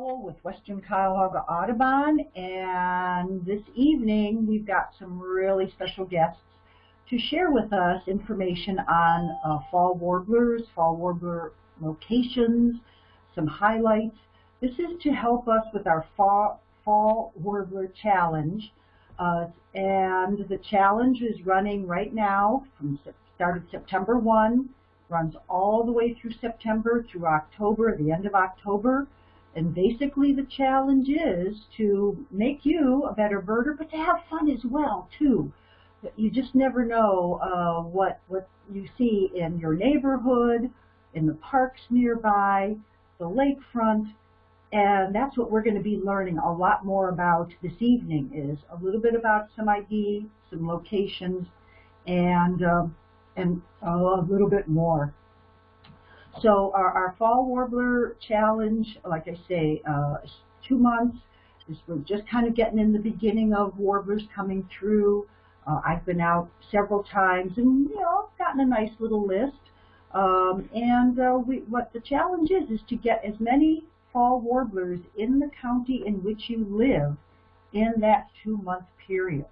With Western Cuyahoga Audubon, and this evening we've got some really special guests to share with us information on uh, fall warblers, fall warbler locations, some highlights. This is to help us with our fall, fall warbler challenge, uh, and the challenge is running right now from started September 1, runs all the way through September through October, the end of October. And basically the challenge is to make you a better birder, but to have fun as well, too. You just never know uh, what, what you see in your neighborhood, in the parks nearby, the lakefront, and that's what we're going to be learning a lot more about this evening is a little bit about some ID, some locations, and, um, and a little bit more. So our, our fall warbler challenge, like I say, uh, two months. we're just kind of getting in the beginning of warblers coming through. Uh, I've been out several times and, you know, gotten a nice little list. Um, and uh, we, what the challenge is, is to get as many fall warblers in the county in which you live in that two-month period.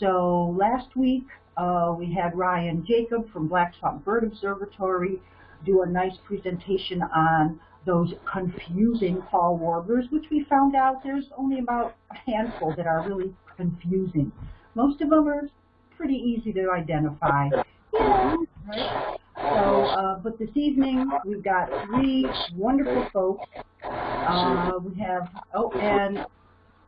So last week, uh, we had Ryan Jacob from Black Swamp Bird Observatory do a nice presentation on those confusing fall warblers, which we found out there's only about a handful that are really confusing. Most of them are pretty easy to identify. Yeah, right? So, uh, but this evening we've got three wonderful folks. Uh, we have, oh, and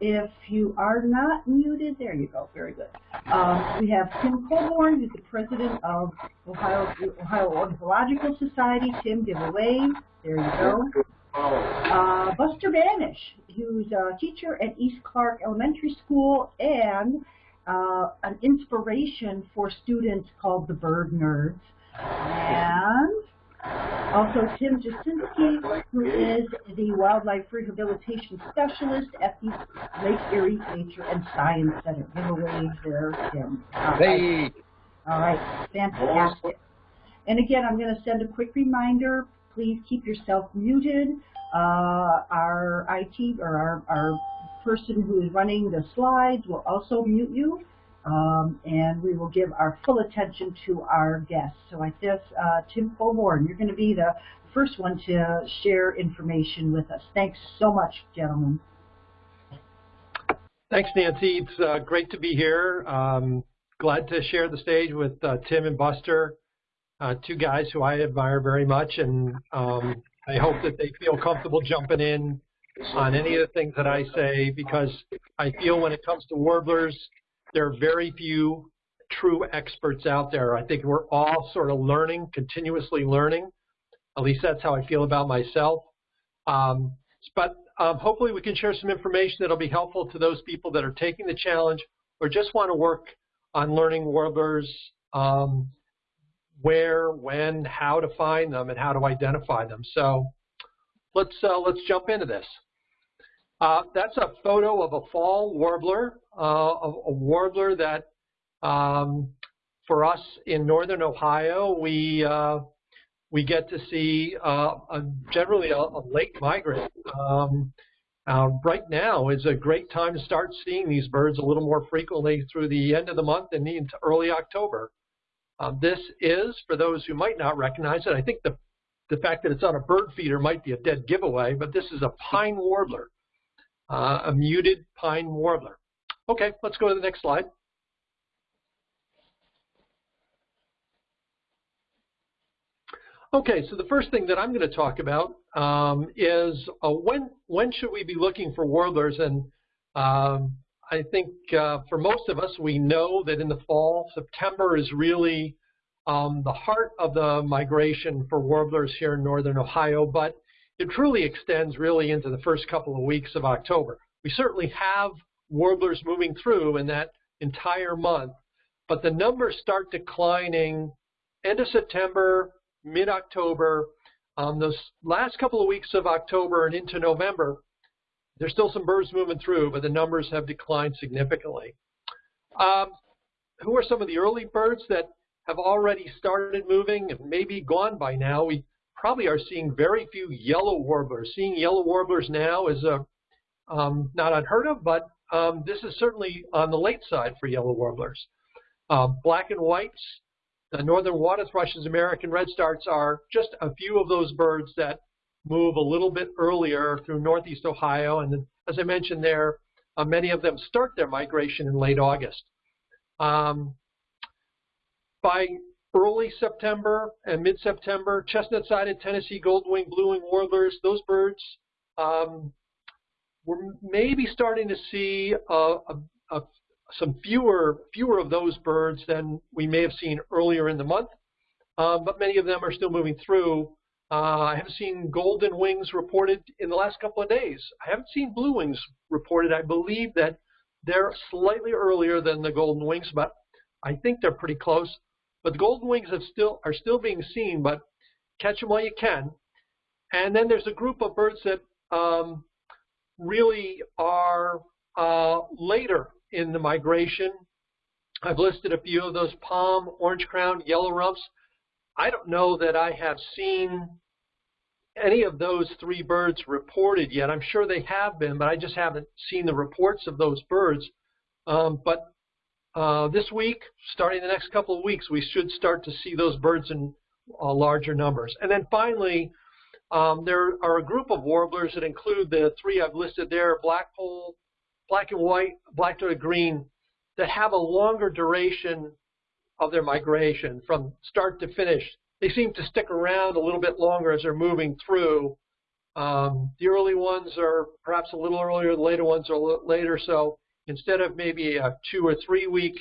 if you are not muted, there you go, very good. Um, we have Tim Colborn, who's the president of Ohio, Ohio Ornithological Society. Tim, give a wave. There you go. Uh, Buster Banish, who's a teacher at East Clark Elementary School and uh, an inspiration for students called the Bird Nerds. And also Tim Jasinski, who is the Wildlife Rehabilitation Specialist at the Lake Erie Nature and Science Center. Give a wave there, Tim. All right. All right, fantastic. And again, I'm going to send a quick reminder. Please keep yourself muted. Uh, our IT or our, our person who is running the slides will also mute you. Um, and we will give our full attention to our guests. So I guess, uh, Tim Colborn, you're going to be the first one to share information with us. Thanks so much, gentlemen. Thanks, Nancy. It's uh, great to be here. Um, glad to share the stage with uh, Tim and Buster, uh, two guys who I admire very much, and um, I hope that they feel comfortable jumping in on any of the things that I say because I feel when it comes to warblers, there are very few true experts out there. I think we're all sort of learning, continuously learning. At least that's how I feel about myself. Um, but um, hopefully we can share some information that'll be helpful to those people that are taking the challenge or just want to work on learning warblers, um, where, when, how to find them, and how to identify them. So let's uh, let's jump into this. Uh, that's a photo of a fall warbler, uh, a, warbler that um, for us in northern Ohio, we uh, we get to see uh, a, generally a, a, late migrant. Um, uh, right now is a great time to start seeing these birds a little more frequently through the end of the month and into early October. Um, this is, for those who might not recognize it, I think the, the fact that it's on a bird feeder might be a dead giveaway, but this is a pine warbler uh, a muted pine warbler. Okay, let's go to the next slide. Okay, so the first thing that I'm going to talk about um, is uh, when when should we be looking for warblers? And um, I think uh, for most of us, we know that in the fall, September is really um, the heart of the migration for warblers here in northern Ohio. But it truly extends really into the first couple of weeks of October. We certainly have warblers moving through in that entire month, but the numbers start declining end of September, mid-October. Um, those last couple of weeks of October and into November, there's still some birds moving through, but the numbers have declined significantly. Um, who are some of the early birds that have already started moving and maybe gone by now? We probably are seeing very few yellow warblers. Seeing yellow warblers now is a, um, not unheard of, but um, this is certainly on the late side for yellow warblers. Uh, black and whites, the northern water thrushes, American redstarts are just a few of those birds that move a little bit earlier through northeast Ohio. And as I mentioned there, uh, many of them start their migration in late August. Um, by early September and mid-September, chestnut-sided Tennessee gold-wing, blue-wing warblers, those birds, um, we're maybe starting to see a, a, a, some fewer fewer of those birds than we may have seen earlier in the month, um, but many of them are still moving through. Uh, I have seen golden wings reported in the last couple of days. I haven't seen blue wings reported. I believe that they're slightly earlier than the golden wings, but I think they're pretty close. But the golden wings have still are still being seen, but catch them while you can. And then there's a group of birds that um, really are uh, later in the migration. I've listed a few of those palm, orange crown, yellow rumps. I don't know that I have seen any of those three birds reported yet. I'm sure they have been, but I just haven't seen the reports of those birds. Um, but uh, this week, starting the next couple of weeks, we should start to see those birds in uh, larger numbers. And then finally, um, there are a group of warblers that include the three I've listed there, blackpoll, black and white, black-throated green, that have a longer duration of their migration from start to finish. They seem to stick around a little bit longer as they're moving through. Um, the early ones are perhaps a little earlier, the later ones are a little later. So instead of maybe a two or three week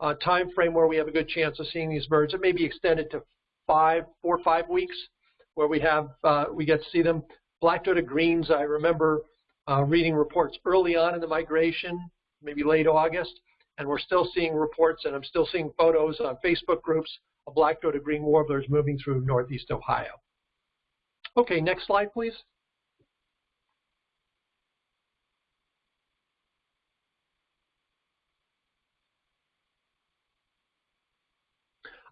uh, time frame where we have a good chance of seeing these birds, it may be extended to five, four or five weeks where we have uh, we get to see them. Black-throated greens, I remember uh, reading reports early on in the migration, maybe late August, and we're still seeing reports, and I'm still seeing photos on Facebook groups of black-throated green warblers moving through northeast Ohio. Okay, next slide, please.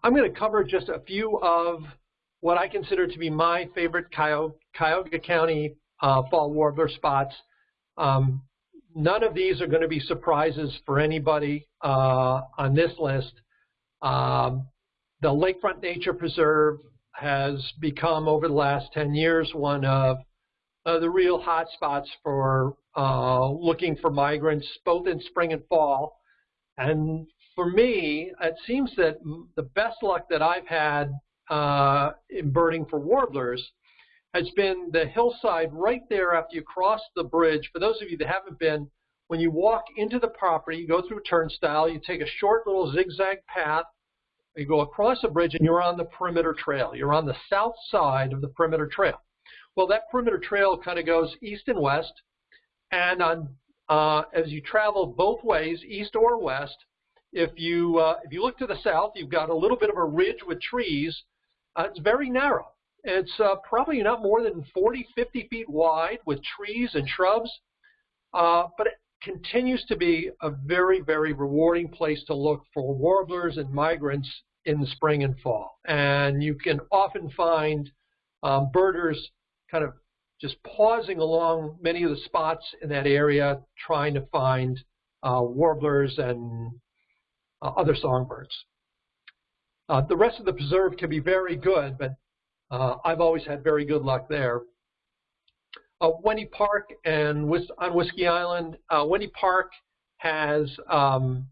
I'm going to cover just a few of what I consider to be my favorite Cuyahoga County uh, fall warbler spots. Um, none of these are going to be surprises for anybody uh, on this list. Um, the Lakefront Nature Preserve has become, over the last 10 years, one of uh, the real hot spots for uh, looking for migrants, both in spring and fall. And for me, it seems that the best luck that I've had uh, in birding for warblers has been the hillside right there after you cross the bridge. For those of you that haven't been, when you walk into the property, you go through a turnstile, you take a short little zigzag path, you go across a bridge and you're on the perimeter trail. You're on the south side of the perimeter trail. Well, that perimeter trail kind of goes east and west, and on uh, as you travel both ways, east or west, if you uh, if you look to the south, you've got a little bit of a ridge with trees, uh, it's very narrow. It's uh, probably not more than 40, 50 feet wide with trees and shrubs, uh, but it continues to be a very, very rewarding place to look for warblers and migrants in the spring and fall. And you can often find um, birders kind of just pausing along many of the spots in that area trying to find uh, warblers and uh, other songbirds. Uh, the rest of the preserve can be very good, but uh, I've always had very good luck there. Uh, Wendy Park and on Whiskey Island, uh, Wendy Park has, um,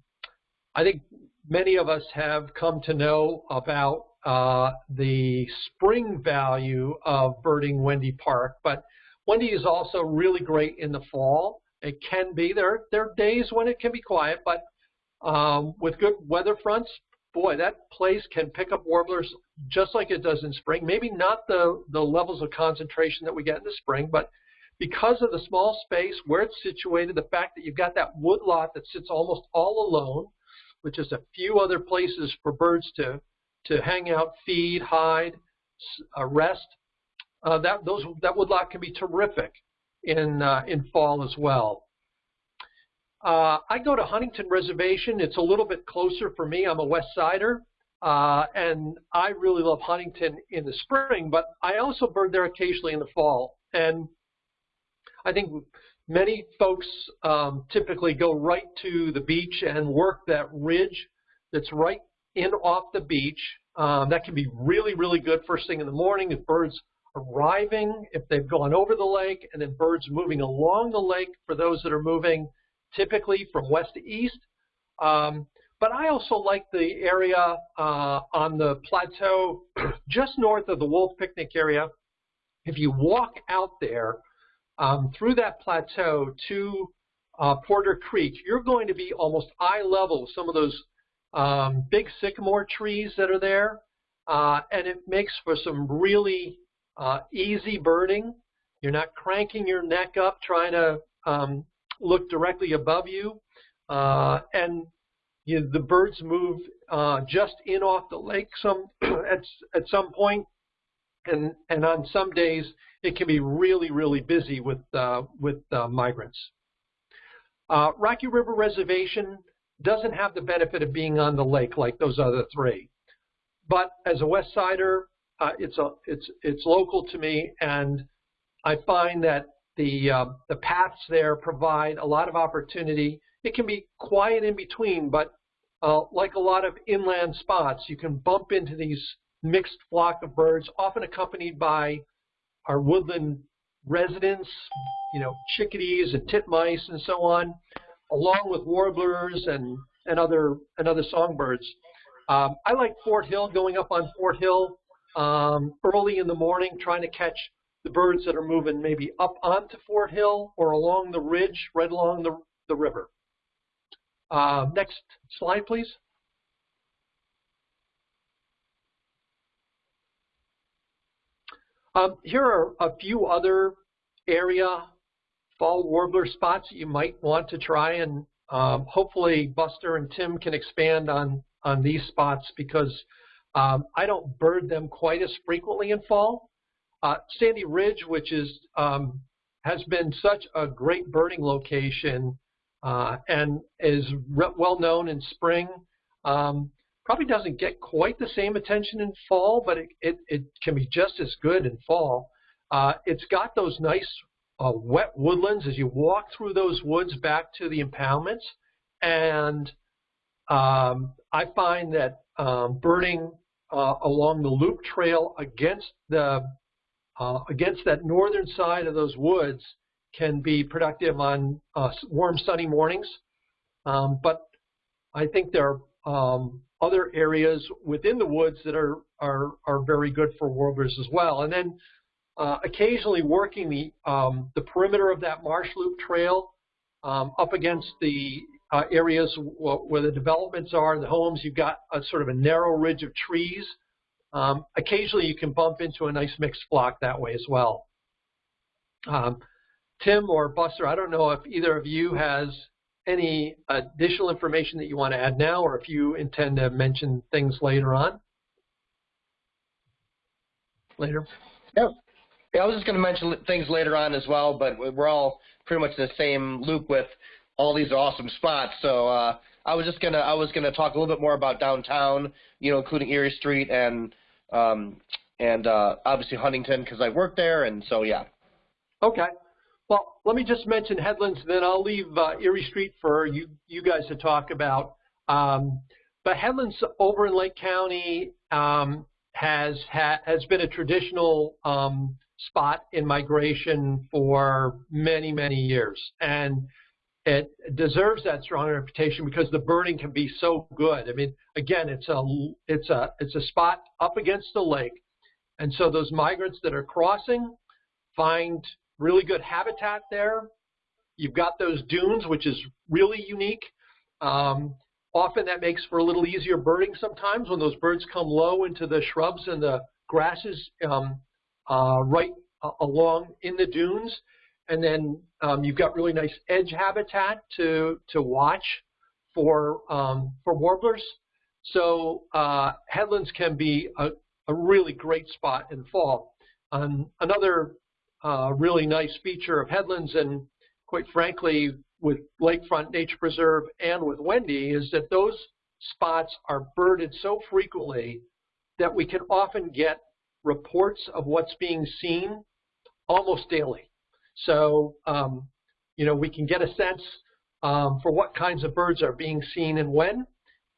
I think many of us have come to know about uh, the spring value of birding Wendy Park, but Wendy is also really great in the fall. It can be, there, there are days when it can be quiet, but um, with good weather fronts, boy, that place can pick up warblers just like it does in spring. Maybe not the, the levels of concentration that we get in the spring, but because of the small space, where it's situated, the fact that you've got that wood lot that sits almost all alone, with just a few other places for birds to, to hang out, feed, hide, uh, rest, uh, that, those, that woodlot can be terrific in, uh, in fall as well. Uh, I go to Huntington Reservation. It's a little bit closer for me. I'm a West Sider. Uh, and I really love Huntington in the spring, but I also bird there occasionally in the fall. And I think many folks um, typically go right to the beach and work that ridge that's right in off the beach. Um, that can be really, really good first thing in the morning if birds arriving, if they've gone over the lake, and then birds moving along the lake for those that are moving typically from west to east. Um, but I also like the area uh, on the plateau just north of the Wolf Picnic area. If you walk out there um, through that plateau to uh, Porter Creek, you're going to be almost eye level with some of those um, big sycamore trees that are there. Uh, and it makes for some really uh, easy birding. You're not cranking your neck up trying to um, look directly above you. Uh, and you the birds move uh, just in off the lake some at at some point, and and on some days it can be really really busy with uh, with uh, migrants. Uh, Rocky River Reservation doesn't have the benefit of being on the lake like those other three, but as a West Sider, uh, it's a it's it's local to me, and I find that the uh, the paths there provide a lot of opportunity it can be quiet in between, but uh, like a lot of inland spots, you can bump into these mixed flock of birds, often accompanied by our woodland residents, you know, chickadees and titmice and so on, along with warblers and, and other and other songbirds. Um, I like Fort Hill, going up on Fort Hill um, early in the morning, trying to catch the birds that are moving maybe up onto Fort Hill or along the ridge, right along the, the river. Uh, next slide, please. Um, here are a few other area fall warbler spots that you might want to try, and um, hopefully Buster and Tim can expand on, on these spots because um, I don't bird them quite as frequently in fall. Uh, Sandy Ridge, which is um, has been such a great birding location uh, and is well known in spring. Um, probably doesn't get quite the same attention in fall, but it, it, it can be just as good in fall. Uh, it's got those nice uh, wet woodlands as you walk through those woods back to the impoundments. And um, I find that um, birding uh, along the loop trail against the uh, against that northern side of those woods can be productive on uh, warm, sunny mornings. Um, but I think there are um, other areas within the woods that are, are, are very good for warblers as well. And then uh, occasionally working the, um, the perimeter of that marsh loop trail um, up against the uh, areas where the developments are, the homes, you've got a sort of a narrow ridge of trees. Um, occasionally you can bump into a nice mixed flock that way as well. Um, Tim or Buster, I don't know if either of you has any additional information that you want to add now or if you intend to mention things later on. Later. Yeah, yeah I was just going to mention things later on as well, but we're all pretty much in the same loop with all these awesome spots. So uh, I was just gonna I was gonna talk a little bit more about downtown, you know, including Erie Street and um, and uh, obviously Huntington because I work there, and so yeah. Okay. Well, let me just mention Headlands, then I'll leave uh, Erie Street for you, you guys to talk about. Um, but Headlands over in Lake County um, has ha has been a traditional um, spot in migration for many, many years. And it deserves that strong reputation because the birding can be so good. I mean, again, it's a it's a it's a spot up against the lake, and so those migrants that are crossing find really good habitat there. You've got those dunes, which is really unique. Um, often that makes for a little easier birding sometimes when those birds come low into the shrubs and the grasses um, uh, right uh, along in the dunes. And then um, you've got really nice edge habitat to, to watch for, um, for warblers. So uh, headlands can be a, a really great spot in fall. Um, another uh, really nice feature of Headlands and quite frankly with Lakefront Nature Preserve and with Wendy is that those spots are birded so frequently that we can often get reports of what's being seen almost daily. So, um, you know, we can get a sense um, for what kinds of birds are being seen and when,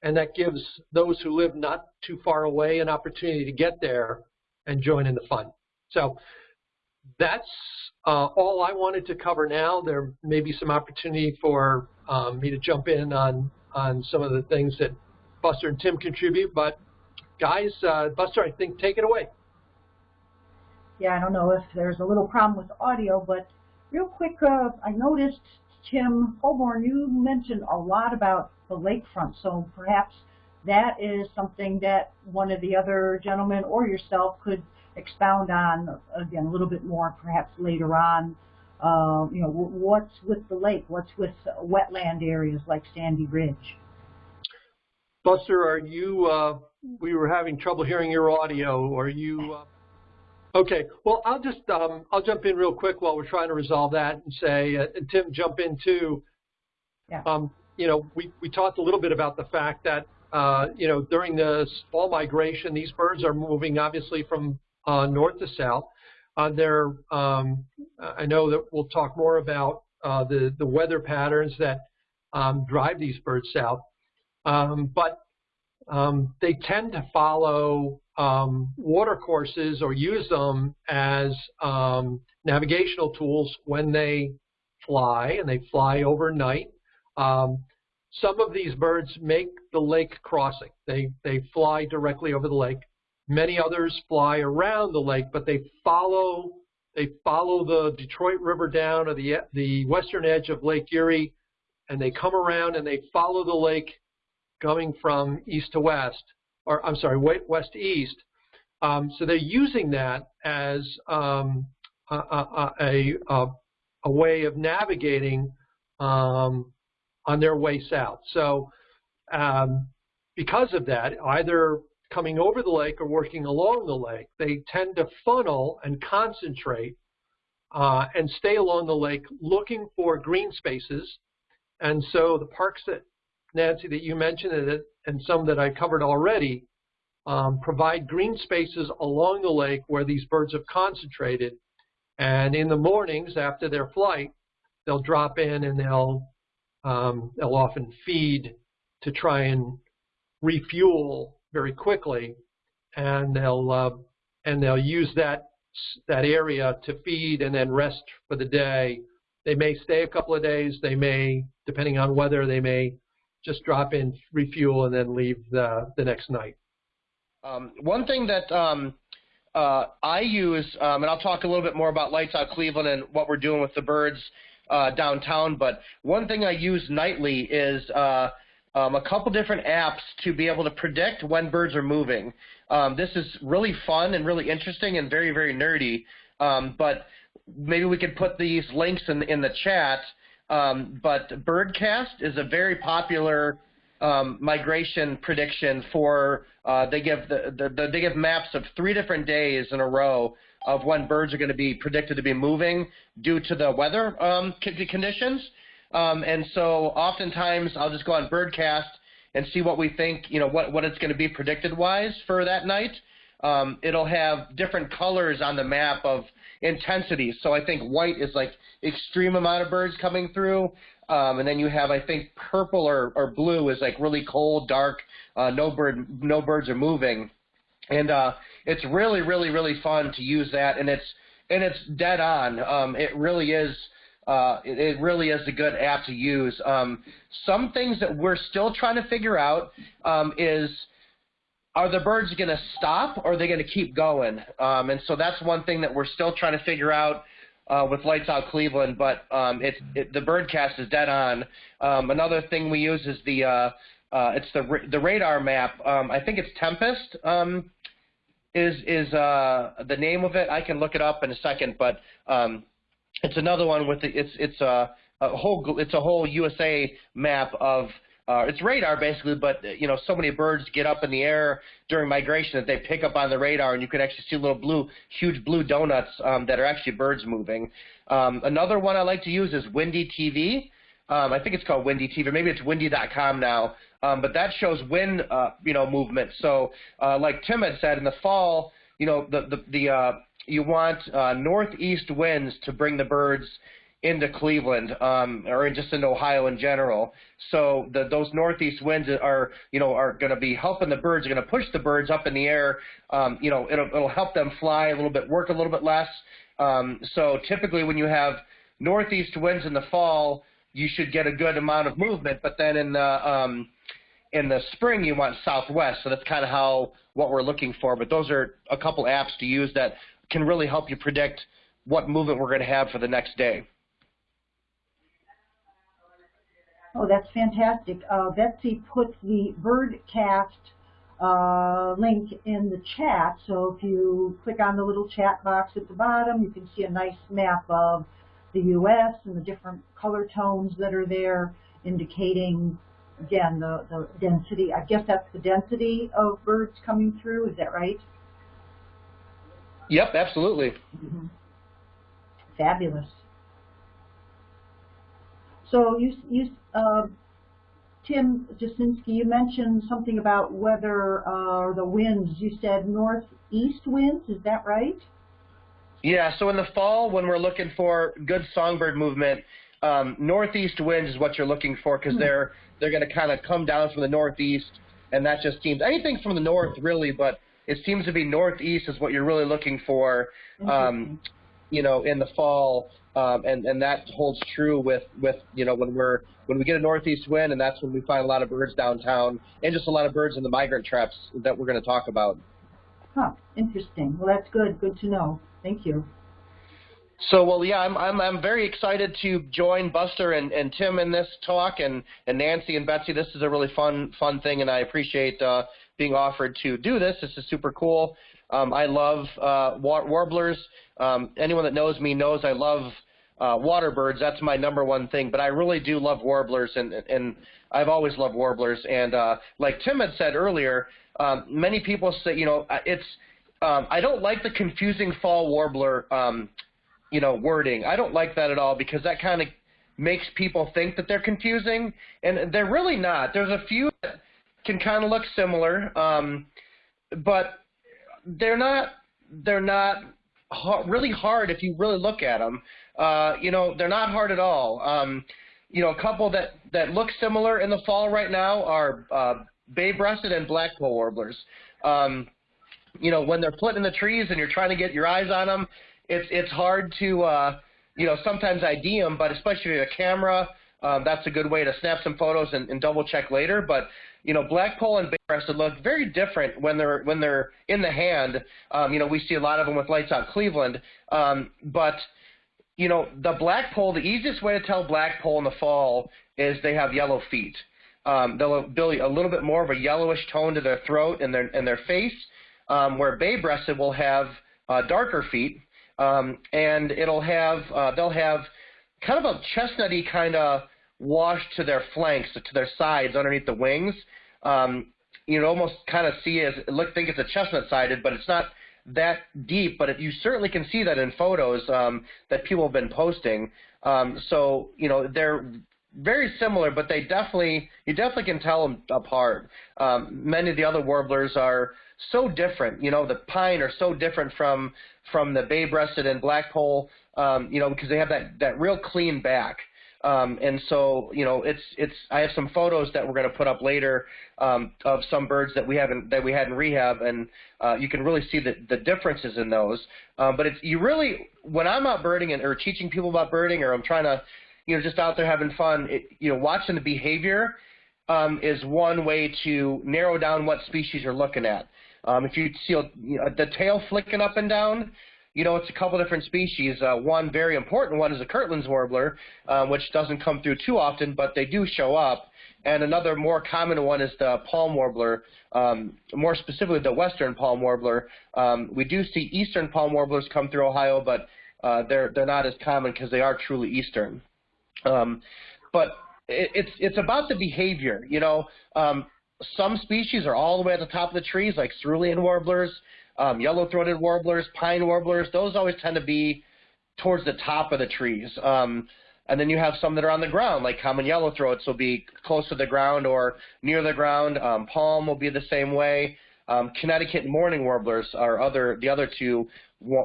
and that gives those who live not too far away an opportunity to get there and join in the fun. So that's uh, all I wanted to cover now. There may be some opportunity for um, me to jump in on, on some of the things that Buster and Tim contribute, but guys, uh, Buster, I think take it away. Yeah, I don't know if there's a little problem with audio, but real quick, uh, I noticed, Tim Colborn, you mentioned a lot about the lakefront, so perhaps that is something that one of the other gentlemen or yourself could expound on again a little bit more perhaps later on. Uh, you know, what's with the lake? What's with wetland areas like Sandy Ridge? Buster, are you? Uh, we were having trouble hearing your audio. Are you? Uh, okay. Well, I'll just um, I'll jump in real quick while we're trying to resolve that and say, uh, and Tim, jump in too. Yeah. Um, you know, we we talked a little bit about the fact that uh, you know during the fall migration, these birds are moving obviously from uh, north to south. Uh, there, um, I know that we'll talk more about uh, the the weather patterns that um, drive these birds south, um, but um, they tend to follow um, water courses or use them as um, navigational tools when they fly, and they fly overnight. some of these birds make the lake crossing. They they fly directly over the lake. Many others fly around the lake, but they follow they follow the Detroit River down or the the western edge of Lake Erie, and they come around and they follow the lake going from east to west, or I'm sorry, west east. Um, so they're using that as um, a, a, a, a, way of navigating um, on their way south. So um, because of that, either coming over the lake or working along the lake, they tend to funnel and concentrate uh, and stay along the lake looking for green spaces. And so the parks that, Nancy, that you mentioned and, and some that I covered already um, provide green spaces along the lake where these birds have concentrated. And in the mornings after their flight, they'll drop in and they'll um, they'll often feed to try and refuel very quickly, and they'll uh, and they'll use that that area to feed and then rest for the day. They may stay a couple of days. They may, depending on weather, they may just drop in, refuel, and then leave the the next night. Um, one thing that um, uh, I use, um, and I'll talk a little bit more about Lights Out Cleveland and what we're doing with the birds uh, downtown. But one thing I use nightly is uh, um, a couple different apps to be able to predict when birds are moving. Um, this is really fun and really interesting and very, very nerdy. Um, but maybe we could put these links in, in the chat. Um, but Birdcast is a very popular um, migration prediction for uh, they give the, the, the, they give maps of three different days in a row of when birds are going to be predicted to be moving due to the weather um, conditions. Um, and so oftentimes I'll just go on Birdcast and see what we think, you know, what, what it's going to be predicted wise for that night. Um, it'll have different colors on the map of intensity. So I think white is like extreme amount of birds coming through. Um, and then you have, I think, purple or, or blue is like really cold, dark, uh, no bird, no birds are moving. And uh, it's really, really, really fun to use that, and it's and it's dead on. Um, it really is uh, it, it, really is a good app to use. Um, some things that we're still trying to figure out um, is are the birds going to stop or are they going to keep going? Um, and so that's one thing that we're still trying to figure out uh, with Lights Out Cleveland. But um, it's it, the birdcast is dead on. Um, another thing we use is the uh, uh, it's the the radar map. Um, I think it's Tempest. is is the name of it? I can look it up in a second, but it's another one with the, it's it's a, a whole it's a whole USA map of uh, it's radar basically, but you know so many birds get up in the air during migration that they pick up on the radar, and you can actually see little blue, huge blue donuts um, that are actually birds moving. Um, another one I like to use is Windy TV. Um, I think it's called Windy TV. Or maybe it's Windy.com now. um, but that shows wind, uh, you know, movement. So, uh, like Tim had said, in the fall, you know, the the, the uh, you want uh, northeast winds to bring the birds into Cleveland um, or just into Ohio in general. So the, those northeast winds are, you know, are going to be helping the birds. Are going to push the birds up in the air. Um, you know, it'll, it'll help them fly a little bit, work a little bit less. Um, so typically, when you have northeast winds in the fall, you should get a good amount of movement. But then in the um, in the spring, you want southwest. So that's kind of how what we're looking for. But those are a couple apps to use that can really help you predict what movement we're going to have for the next day. Oh, that's fantastic. Uh, Betsy put the Birdcast uh, link in the chat. So if you click on the little chat box at the bottom, you can see a nice map of the U.S. and the different color tones that are there indicating, again, the, the density. I guess that's the density of birds coming through. Is that right? Yep, absolutely. Mm -hmm. Fabulous. So you, you uh, Tim Jasinski, you mentioned something about weather uh, the winds. You said northeast winds. Is that right? Yeah. So in the fall, when we're looking for good songbird movement, um, northeast winds is what you're looking for because hmm. they're they're going to kind of come down from the northeast, and that just seems anything from the north really, but it seems to be northeast is what you're really looking for. Um, you know, in the fall, um, and and that holds true with with you know when we're when we get a northeast wind, and that's when we find a lot of birds downtown, and just a lot of birds in the migrant traps that we're going to talk about. Huh. Interesting. Well, that's good. Good to know. Thank you. So, well, yeah, I'm I'm I'm very excited to join Buster and, and Tim in this talk, and and Nancy and Betsy. This is a really fun fun thing, and I appreciate uh, being offered to do this. This is super cool. Um, I love uh, war warblers. Um, anyone that knows me knows I love uh, water birds. That's my number one thing. But I really do love warblers, and and I've always loved warblers. And uh, like Tim had said earlier, um, many people say, you know, uh, it's um, I don't like the confusing fall warbler, um, you know, wording. I don't like that at all because that kind of makes people think that they're confusing, and they're really not. There's a few that can kind of look similar, um, but they're not. They're not really hard if you really look at them. Uh, you know, they're not hard at all. Um, you know, a couple that, that look similar in the fall right now are uh, bay-breasted and blackpoll warblers. Um, you know, when they're flitting in the trees and you're trying to get your eyes on them, it's it's hard to, uh, you know, sometimes ID them, but especially with a camera, um, that's a good way to snap some photos and, and double check later. But you know, blackpoll and bay-breasted look very different when they're when they're in the hand. Um, you know, we see a lot of them with lights out Cleveland, um, but you know, the blackpoll. The easiest way to tell blackpoll in the fall is they have yellow feet. Um, they'll build a little bit more of a yellowish tone to their throat and their and their face, um, where bay-breasted will have uh, darker feet, um, and it'll have uh, they'll have kind of a chestnutty kind of washed to their flanks, to their sides underneath the wings. Um, you almost kind of see as look think it's a chestnut sided, but it's not that deep. But you certainly can see that in photos um, that people have been posting. Um, so you know they're very similar, but they definitely you definitely can tell them apart. Um, many of the other warblers are so different. You know, the pine are so different from from the bay-breasted and blackpoll. Um, you know, because they have that that real clean back. Um, and so, you know, it's it's. I have some photos that we're going to put up later um, of some birds that we haven't that we had in rehab, and uh, you can really see the the differences in those. Um, but it's you really when I'm out birding and or teaching people about birding, or I'm trying to, you know, just out there having fun. It, you know, watching the behavior um, is one way to narrow down what species you're looking at. Um, if you see you know, the tail flicking up and down, you know, it's a couple different species. Uh, one very important one is the Kirtland's warbler, um, which doesn't come through too often, but they do show up. And another more common one is the palm warbler, um, more specifically the western palm warbler. Um, we do see eastern palm warblers come through Ohio, but uh, they're they're not as common because they are truly eastern. Um, but it, it's it's about the behavior. You know, um, some species are all the way at the top of the trees, like cerulean warblers um, yellow-throated warblers, pine warblers, those always tend to be towards the top of the trees. Um, and then you have some that are on the ground, like common yellowthroats will be close to the ground or near the ground. Um, palm will be the same way. Um, Connecticut mourning warblers are other the other two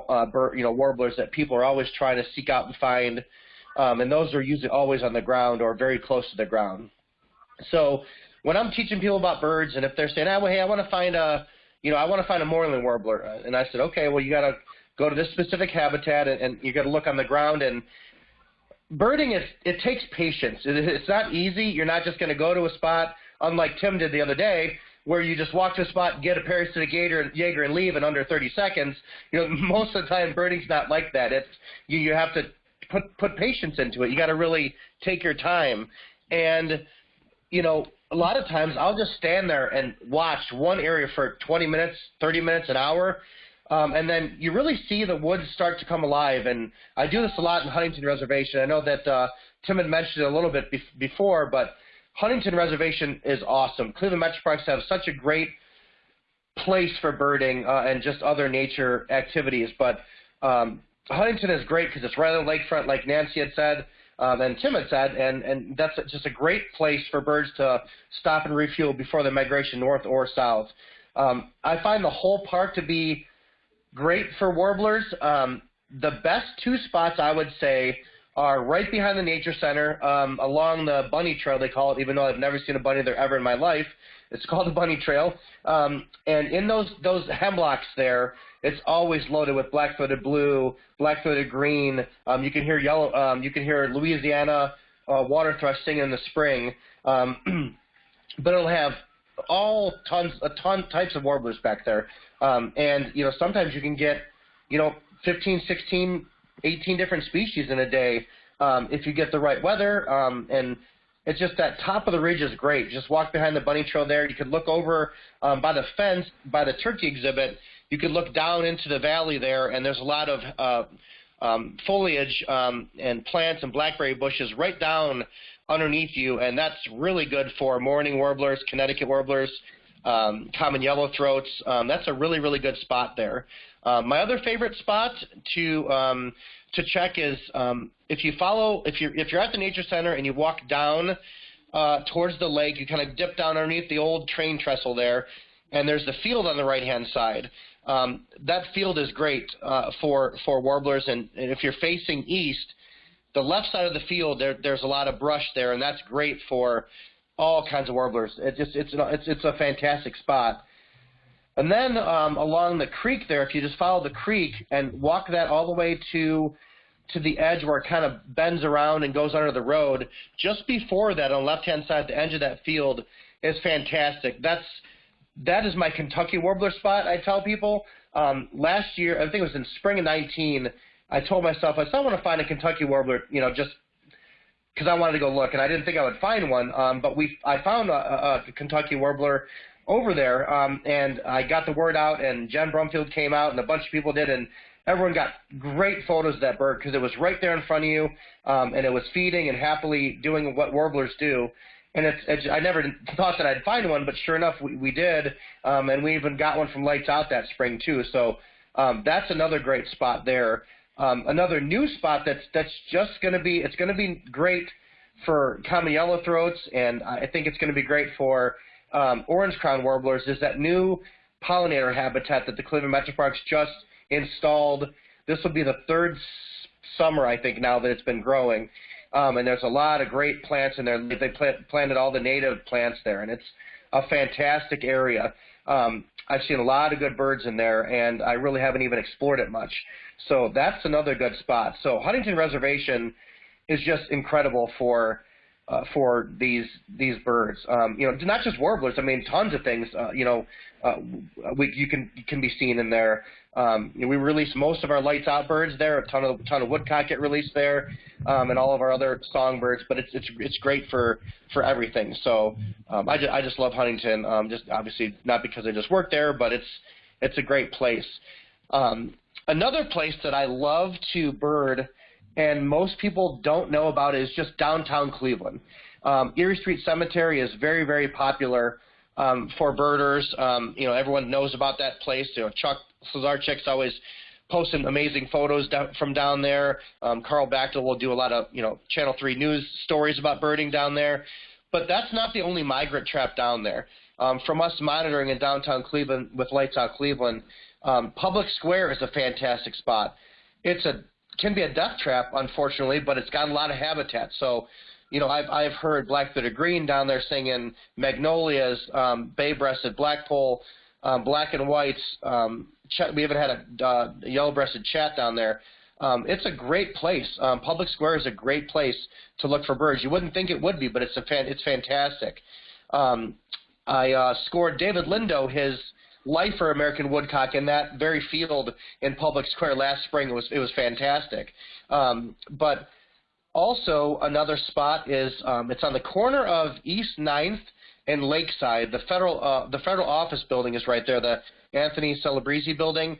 uh, you know warblers that people are always trying to seek out and find, um, and those are usually always on the ground or very close to the ground. So when I'm teaching people about birds, and if they're saying, oh, well, hey, I want to find a, you know, I want to find a mourning warbler, uh, and I said, okay, well, you got to go to this specific habitat, and, and you got to look on the ground and birding is it takes patience. It, it's not easy. You're not just going to go to a spot, unlike Tim did the other day, where you just walk to a spot, get a parasitic Jaeger, Jaeger and leave in under 30 seconds. You know, most of the time birding's not like that. It's you, you have to put put patience into it. You got to really take your time, and you know, a lot of times I'll just stand there and watch one area for 20 minutes, 30 minutes, an hour, um, and then you really see the woods start to come alive. And I do this a lot in Huntington Reservation. I know that uh, Tim had mentioned it a little bit be- before, but Huntington Reservation is awesome. Cleveland Metro Parks have such a great place for birding uh, and just other nature activities. But um, Huntington is great because it's right on the lakefront, like Nancy had said. Um, and Tim had said, and, and that's just a great place for birds to stop and refuel before the migration north or south. Um, I find the whole park to be great for warblers. Um, the best two spots I would say are right behind the nature center, um, along the bunny trail they call it, even though I've never seen a bunny there ever in my life. It's called the bunny trail, um, and in those those hemlocks there, it's always loaded with black-throated blue, black-throated green. Um, you can hear yellow. Um, you can hear Louisiana uh, water thrush singing in the spring, um, but it'll have all tons, a ton types of warblers back there. Um, and, you know, sometimes you can get, you know, 15, 16, 18 different species in a day um, if you get the right weather. Um, and it's just that top of the ridge is great. Just walk behind the bunny trail there. You could look over um, by the fence, by the turkey exhibit. You could look down into the valley there, and there's a lot of uh, um, foliage um, and plants and blackberry bushes right down underneath you, and that's really good for mourning warblers, Connecticut warblers, um, common yellowthroats. Um, that's a really, really good spot there. Uh, my other favorite spot to um, to check is um, if you follow if you're if you're at the nature center and you walk down uh, towards the lake, you kind of dip down underneath the old train trestle there, and there's the field on the right hand side. Um, that field is great uh, for for warblers, and, and if you're facing east, the left side of the field there, there's a lot of brush there, and that's great for all kinds of warblers. It just it's it's it's a fantastic spot. And then um, along the creek there, if you just follow the creek and walk that all the way to to the edge where it kind of bends around and goes under the road, just before that on the left-hand side, the edge of that field is fantastic. That's that is my Kentucky warbler spot. I tell people um, last year, I think it was in spring of 19. I told myself I I want to find a Kentucky warbler, you know, just because I wanted to go look, and I didn't think I would find one. Um, but we, I found a, a Kentucky warbler over there, um, and I got the word out, and Jen Brumfield came out, and a bunch of people did, and everyone got great photos of that bird because it was right there in front of you, um, and it was feeding and happily doing what warblers do. And it's, it's I never thought that I'd find one, but sure enough, we, we did, um, and we even got one from Lights Out that spring too. So um, that's another great spot there. Um, another new spot that's that's just going to be it's going to be great for common yellowthroats, and I think it's going to be great for um, orange crown warblers. Is that new pollinator habitat that the Cleveland Metro Parks just installed? This will be the third summer I think now that it's been growing, um, and there's a lot of great plants in there. They plant, planted all the native plants there, and it's a fantastic area. Um, I've seen a lot of good birds in there, and I really haven't even explored it much. So that's another good spot. So Huntington Reservation is just incredible for uh, for these these birds. Um, you know, not just warblers. I mean, tons of things. Uh, you know, uh, we, you can can be seen in there. Um, you know, we release most of our lights out birds there. A ton of ton of woodcock get released there, um, and all of our other songbirds. But it's it's it's great for for everything. So um, I just I just love Huntington. Um, just obviously not because I just work there, but it's it's a great place. Um, another place that I love to bird and most people don't know about it is just downtown Cleveland. Um, Erie Street Cemetery is very, very popular um, for birders. Um, you know, everyone knows about that place. You know, Chuck Slusarczyk's always posting amazing photos down, from down there. Um, Carl Bachtel will do a lot of you know Channel 3 news stories about birding down there. But that's not the only migrant trap down there. Um, from us monitoring in downtown Cleveland with Lights Out Cleveland, um, Public Square is a fantastic spot. It's a can be a death trap, unfortunately, but it's got a lot of habitat. So, you know, I've I've heard black-throated green down there singing magnolias, um, bay-breasted blackpoll, um, black and whites. Um, ch- we even had a uh, yellow-breasted chat down there. Um, it's a great place. Um, Public Square is a great place to look for birds. You wouldn't think it would be, but it's a fan- it's fantastic. Um, I uh, scored David Lindo his lifer American woodcock in that very field in Public Square last spring. It was it was fantastic. Um, but also another spot is um, it's on the corner of East 9th and Lakeside. The federal uh, the federal office building is right there. The Anthony Celebrezze building.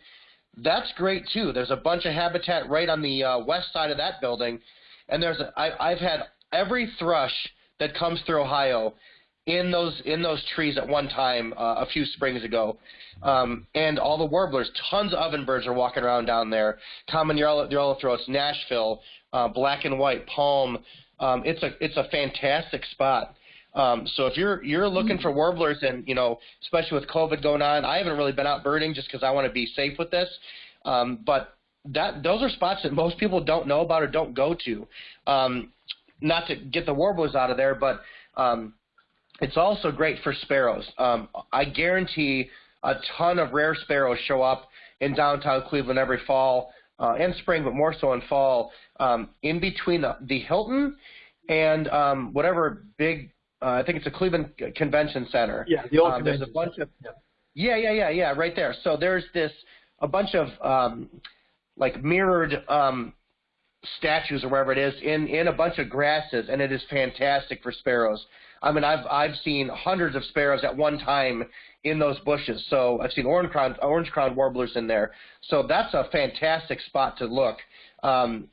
That's great too. There's a bunch of habitat right on the uh, west side of that building, and there's a, I, I've had every thrush that comes through Ohio in those in those trees at one time uh, a few springs ago, um, and all the warblers, tons of ovenbirds are walking around down there. Common yellow, throats, Nashville, uh, black and white, palm. Um, it's a it's a fantastic spot. Um, so if you're you're looking for warblers, and you know, especially with COVID going on, I haven't really been out birding just because I want to be safe with this. Um, but that those are spots that most people don't know about or don't go to. Um, not to get the warblers out of there, but um, it's also great for sparrows. Um, I guarantee a ton of rare sparrows show up in downtown Cleveland every fall uh, and spring, but more so in fall, um, in between the, the Hilton and um, whatever big uh, I think it's a Cleveland Convention Center. Yeah, the old um, There's a bunch of yeah, yeah, yeah, yeah, right there. So there's this a bunch of um, like mirrored um, statues or wherever it is in in a bunch of grasses, and it is fantastic for sparrows. I mean, I've I've seen hundreds of sparrows at one time in those bushes. So I've seen orange crown orange crown warblers in there. So that's a fantastic spot to look. Um,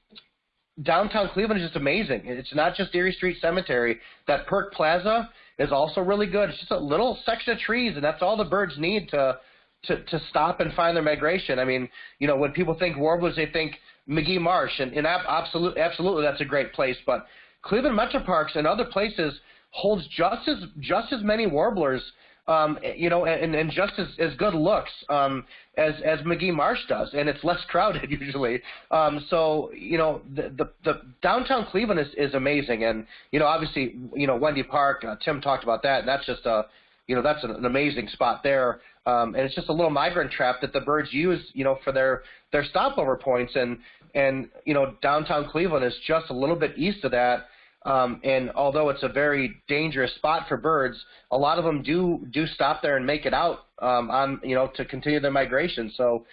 downtown Cleveland is just amazing. It's not just Erie Street Cemetery. That Perk Plaza is also really good. It's just a little section of trees, and that's all the birds need to to to stop and find their migration. I mean, you know, when people think warblers, they think Magee Marsh, and, and absolutely, absolutely, that's a great place. But Cleveland Metro Parks and other places holds just as just as many warblers um, you know, and, and just as, as good looks um, as as Magee Marsh does, and it's less crowded usually. Um, so you know, the, the the downtown Cleveland is is amazing, and you know, obviously, you know, Wendy Park. Uh, Tim talked about that, and that's just a you know that's an, amazing spot there. Um, and it's just a little migrant trap that the birds use, you know, for their their stopover points, and and you know, downtown Cleveland is just a little bit east of that um, and although it's a very dangerous spot for birds, a lot of them do do stop there and make it out um, on you know to continue their migration. So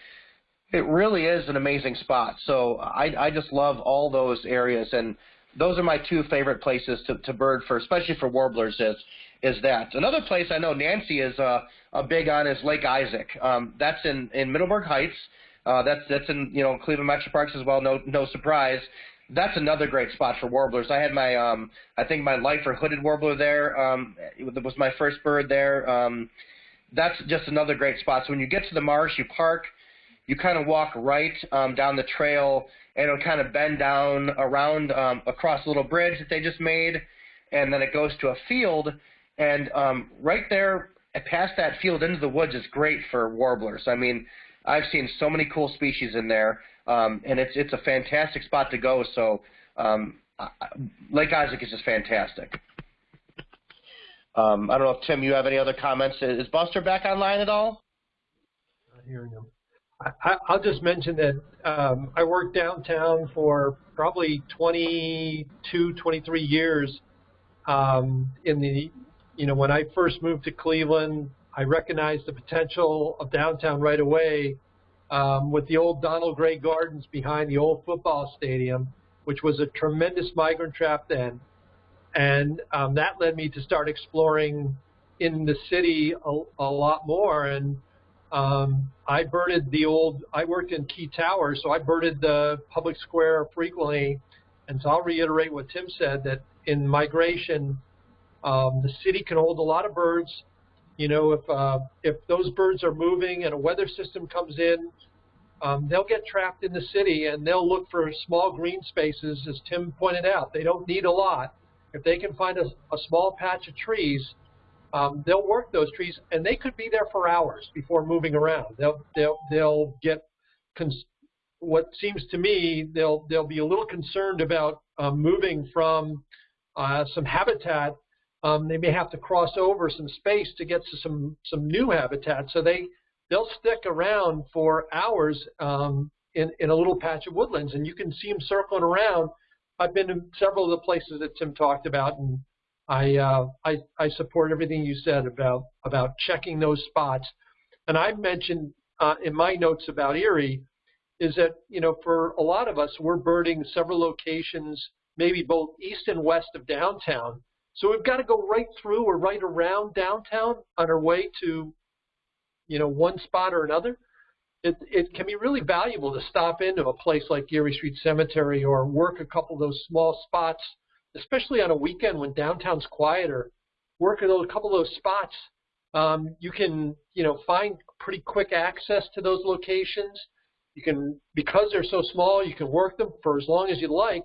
it really is an amazing spot. So I, I just love all those areas, and those are my two favorite places to, to bird for, especially for warblers. Is is that another place I know Nancy is uh, a big on is Lake Isaac. Um, that's in in Middleburg Heights. Uh, that's that's in you know Cleveland Metro Parks as well. No no surprise that's another great spot for warblers. I had my, um, I think my lifer hooded warbler there. Um, it was my first bird there. Um, that's just another great spot. So when you get to the marsh, you park, you kind of walk right um, down the trail, and it'll kind of bend down around um, across a little bridge that they just made, and then it goes to a field, and um, right there, past that field into the woods is great for warblers. I mean, I've seen so many cool species in there um, and it's it's a fantastic spot to go. So um, Lake Isaac is just fantastic. Um, I don't know if Tim, you have any other comments. Is Buster back online at all? Not hearing him. I, I'll just mention that um, I worked downtown for probably 22, 23 years. Um, in the, you know, when I first moved to Cleveland, I recognized the potential of downtown right away um, with the old Donald Gray Gardens behind the old football stadium, which was a tremendous migrant trap then. And um, that led me to start exploring in the city a, a lot more. And um, I birded the old, I worked in Key Tower, so I birded the public square frequently. And so I'll reiterate what Tim said, that in migration, um, the city can hold a lot of birds, you know, if uh, if those birds are moving and a weather system comes in, um, they'll get trapped in the city and they'll look for small green spaces, as Tim pointed out. They don't need a lot. If they can find a, a small patch of trees, um, they'll work those trees, and they could be there for hours before moving around. They'll they'll they'll get what seems to me they'll they'll be a little concerned about um, moving from uh, some habitat. Um, they may have to cross over some space to get to some some new habitat. So they they'll stick around for hours um, in in a little patch of woodlands, and you can see them circling around. I've been to several of the places that Tim talked about, and I uh, I, I support everything you said about about checking those spots. And I mentioned uh, in my notes about Erie is that you know for a lot of us we're birding several locations, maybe both east and west of downtown. So we've got to go right through or right around downtown on our way to you know one spot or another. It it can be really valuable to stop into a place like Erie Street Cemetery or work a couple of those small spots, especially on a weekend when downtown's quieter. Work a couple of those spots. Um, you can you know find pretty quick access to those locations you can, because they're so small, you can work them for as long as you like,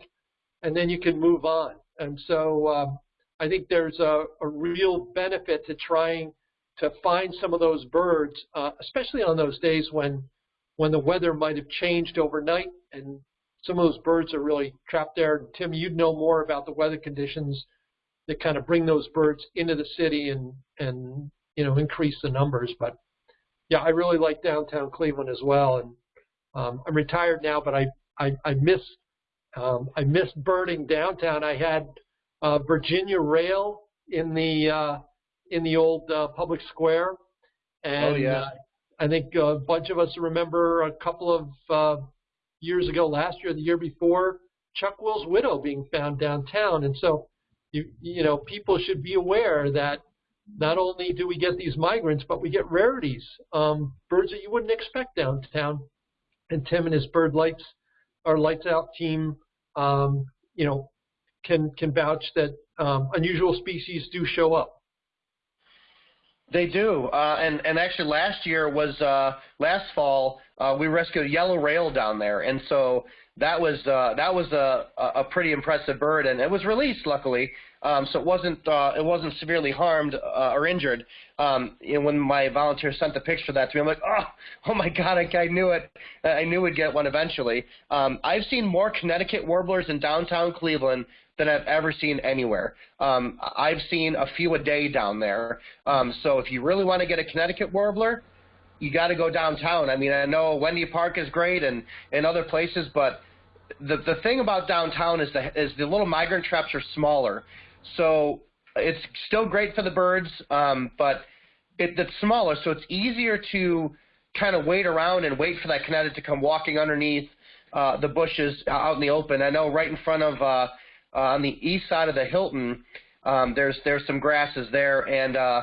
and then you can move on. And so um, I think there's a, a, real benefit to trying to find some of those birds, uh, especially on those days when when the weather might have changed overnight and some of those birds are really trapped there. Tim, you'd know more about the weather conditions that kind of bring those birds into the city and and you know increase the numbers. But yeah, I really like downtown Cleveland as well, and um, I'm retired now, but I I, I miss um, I miss birding downtown. I had uh, Virginia Rail in the uh, in the old uh, public square, and oh, yeah. uh, I think a bunch of us remember a couple of uh, years ago, last year, the year before, Chuck Will's widow being found downtown, and so you you know people should be aware that not only do we get these migrants, but we get rarities, um, birds that you wouldn't expect downtown. And Tim and his Bird Lights, our Lights Out team, um, you know, can can vouch that um, unusual species do show up. They do, uh, and and actually last year was uh, last fall uh, we rescued a yellow rail down there, and so that was uh, that was a a pretty impressive bird, and it was released luckily, um, so it wasn't uh, it wasn't severely harmed uh, or injured. Um, and when my volunteer sent the picture of that to me, I'm like, oh, oh my God, I, I knew it. I knew we'd get one eventually. Um, I've seen more Connecticut warblers in downtown Cleveland than I've ever seen anywhere. Um, I've seen a few a day down there. Um, so if you really want to get a Connecticut warbler, you got to go downtown. I mean, I know Wendy Park is great and and other places, but the the thing about downtown is the is the little migrant traps are smaller, so it's still great for the birds, um, but it, it's smaller, so it's easier to kind of wait around and wait for that Connecticut to come walking underneath uh, the bushes out in the open. I know right in front of uh, uh, on the east side of the Hilton, um, there's there's some grasses there, and uh,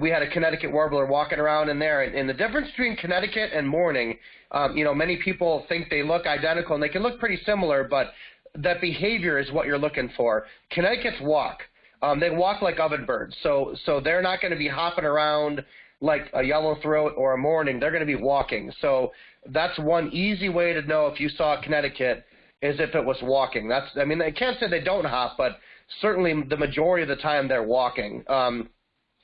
we had a Connecticut warbler walking around in there. And, and the difference between Connecticut and mourning, um, you know, many people think they look identical, and they can look pretty similar, but that behavior is what you're looking for. Connecticut's walk. Um, they walk like ovenbirds, so so they're not going to be hopping around like a yellow throat or a mourning. They're going to be walking. So that's one easy way to know if you saw Connecticut is if it was walking. That's I mean I can't say they don't hop, but certainly the majority of the time they're walking. Um,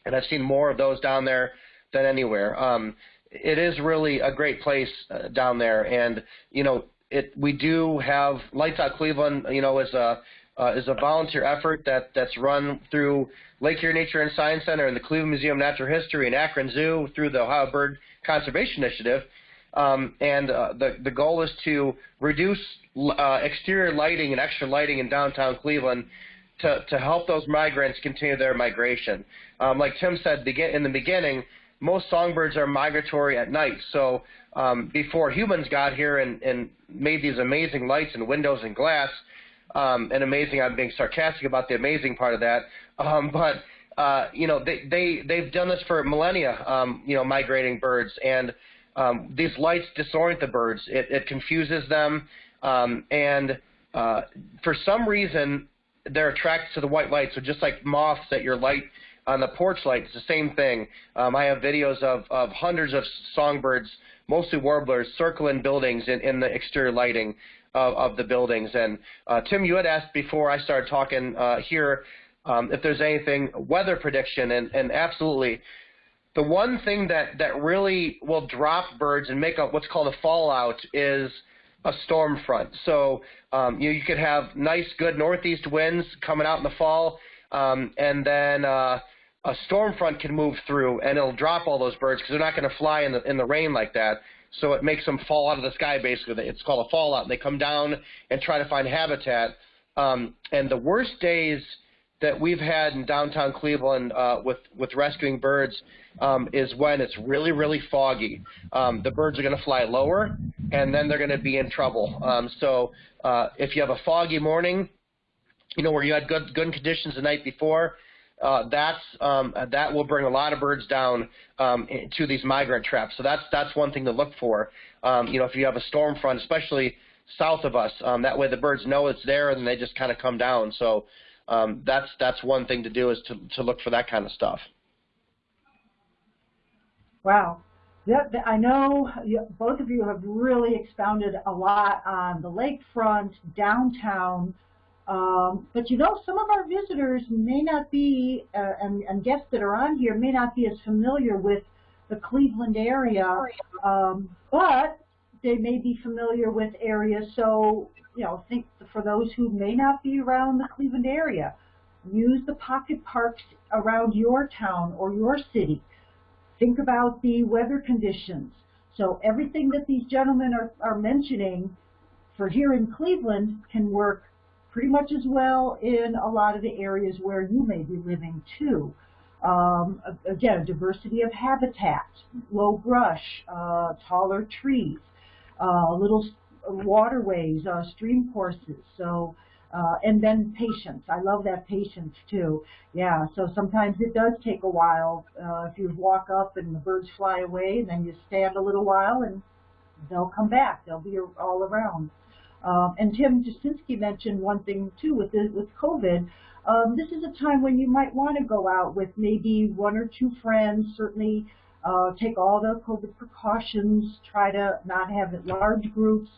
and I've seen more of those down there than anywhere. Um, it is really a great place uh, down there, and you know, it we do have Lights Out Cleveland. You know, is a uh, is a volunteer effort that that's run through Lake Erie Nature and Science Center and the Cleveland Museum of Natural History and Akron Zoo through the Ohio Bird Conservation Initiative. Um, and uh, the the goal is to reduce uh, exterior lighting and extra lighting in downtown Cleveland to, to help those migrants continue their migration. Um, like Tim said begin, in the beginning, most songbirds are migratory at night. So um, before humans got here and, and made these amazing lights and windows and glass, um, and amazing, I'm being sarcastic about the amazing part of that, um, but uh, you know they they they've done this for millennia. Um, you know, migrating birds and um, these lights disorient the birds. It, it confuses them, um, and uh, for some reason, they're attracted to the white light. So just like moths at your light on the porch light, it's the same thing. Um, I have videos of, of hundreds of songbirds mostly warblers circling buildings in, in the exterior lighting of, of the buildings. And uh, Tim, you had asked before I started talking uh, here um, if there's anything weather prediction, and, and absolutely. The one thing that, that really will drop birds and make up what's called a fallout is a storm front. So um, you, you could have nice, good northeast winds coming out in the fall, um, and then uh, a storm front can move through and it'll drop all those birds because they're not going to fly in the in the rain like that. So it makes them fall out of the sky. Basically, it's called a fallout. And they come down and try to find habitat. Um, and the worst days that we've had in downtown Cleveland uh, with with rescuing birds um, is when it's really really foggy. Um, the birds are going to fly lower, and then they're going to be in trouble. Um, so uh, if you have a foggy morning, you know where you had good good conditions the night before, uh, that's um, that will bring a lot of birds down um, to these migrant traps. So that's that's one thing to look for. Um, you know, if you have a storm front, especially south of us, um, that way the birds know it's there and they just kind of come down. So um, that's that's one thing to do is to to look for that kind of stuff. Wow. Yeah, I know both of you have really expounded a lot on the lakefront, downtown, um, but you know, some of our visitors may not be, uh, and, and, guests that are on here may not be as familiar with the Cleveland area, um, but they may be familiar with areas. So, you know, think for those who may not be around the Cleveland area, use the pocket parks around your town or your city. Think about the weather conditions. So everything that these gentlemen are, are mentioning for here in Cleveland can work pretty much as well in a lot of the areas where you may be living too. Um, again, diversity of habitat, low brush, uh, taller trees, uh, little waterways, uh, stream courses. So, uh, and then patience. I love that patience too. Yeah. So sometimes it does take a while. Uh, if you walk up and the birds fly away, and then you stand a little while, and they'll come back. They'll be all around. Um, and Tim Jasinski mentioned one thing too with the, with COVID. Um, this is a time when you might want to go out with maybe one or two friends. Certainly, uh, take all the COVID precautions. Try to not have large groups.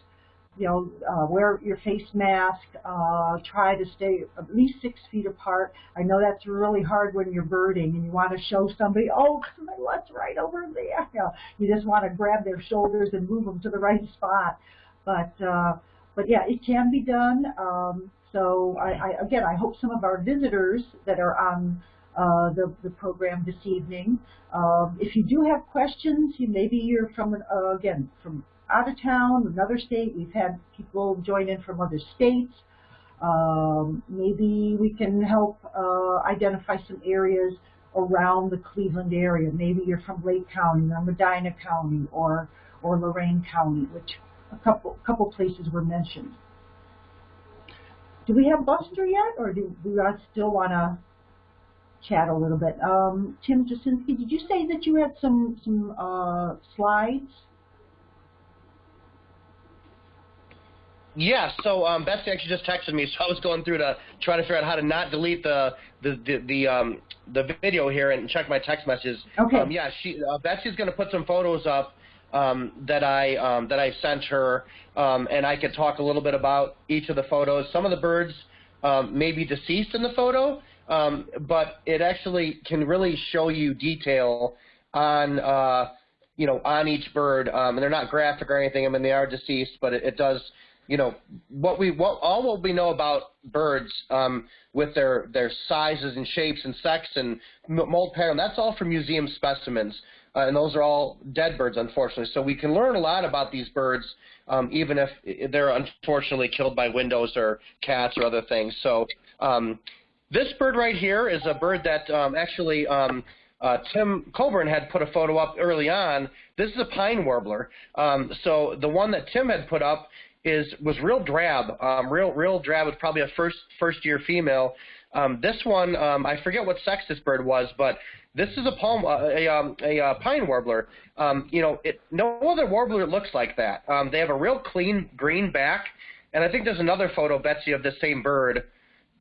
You know, uh, wear your face mask. Uh, try to stay at least six feet apart. I know that's really hard when you're birding and you want to show somebody, oh, my what's right over there. You, know, you just want to grab their shoulders and move them to the right spot. But uh, but yeah, it can be done. Um, so I, I, again, I hope some of our visitors that are on uh, the, the program this evening, um, if you do have questions, you, maybe you're from, uh, again, from out of town, another state. We've had people join in from other states. Um, maybe we can help uh, identify some areas around the Cleveland area. Maybe you're from Lake County or Medina County or, or Lorain County, which a couple couple places were mentioned. Do we have Buster yet, or do we still want to chat a little bit? Um, Tim Jasinski, did you say that you had some some uh, slides? Yeah, so um, Betsy actually just texted me, so I was going through to try to figure out how to not delete the the the, the um the video here and check my text messages. Okay. Um, yeah, she uh, Betsy's going to put some photos up um, that I um, that I sent her, um, and I could talk a little bit about each of the photos. Some of the birds um, may be deceased in the photo, um, but it actually can really show you detail on uh, you know on each bird, um, and they're not graphic or anything. I mean they are deceased, but it, it does you know what we what all what we know about birds um, with their their sizes and shapes and sex and molt pattern that's all from museum specimens uh, and those are all dead birds, unfortunately. So we can learn a lot about these birds, um, even if they're unfortunately killed by windows or cats or other things. So um, this bird right here is a bird that um, actually um, uh, Tim Colborn had put a photo up early on. This is a pine warbler. Um, so the one that Tim had put up is was real drab, um, real real drab. It's probably a first first year female. Um, this one, um, I forget what sex this bird was, but this is a palm, uh, a, um, a uh, pine warbler. Um, you know, it, no other warbler looks like that. Um, they have a real clean green back, and I think there's another photo, Betsy, of the same bird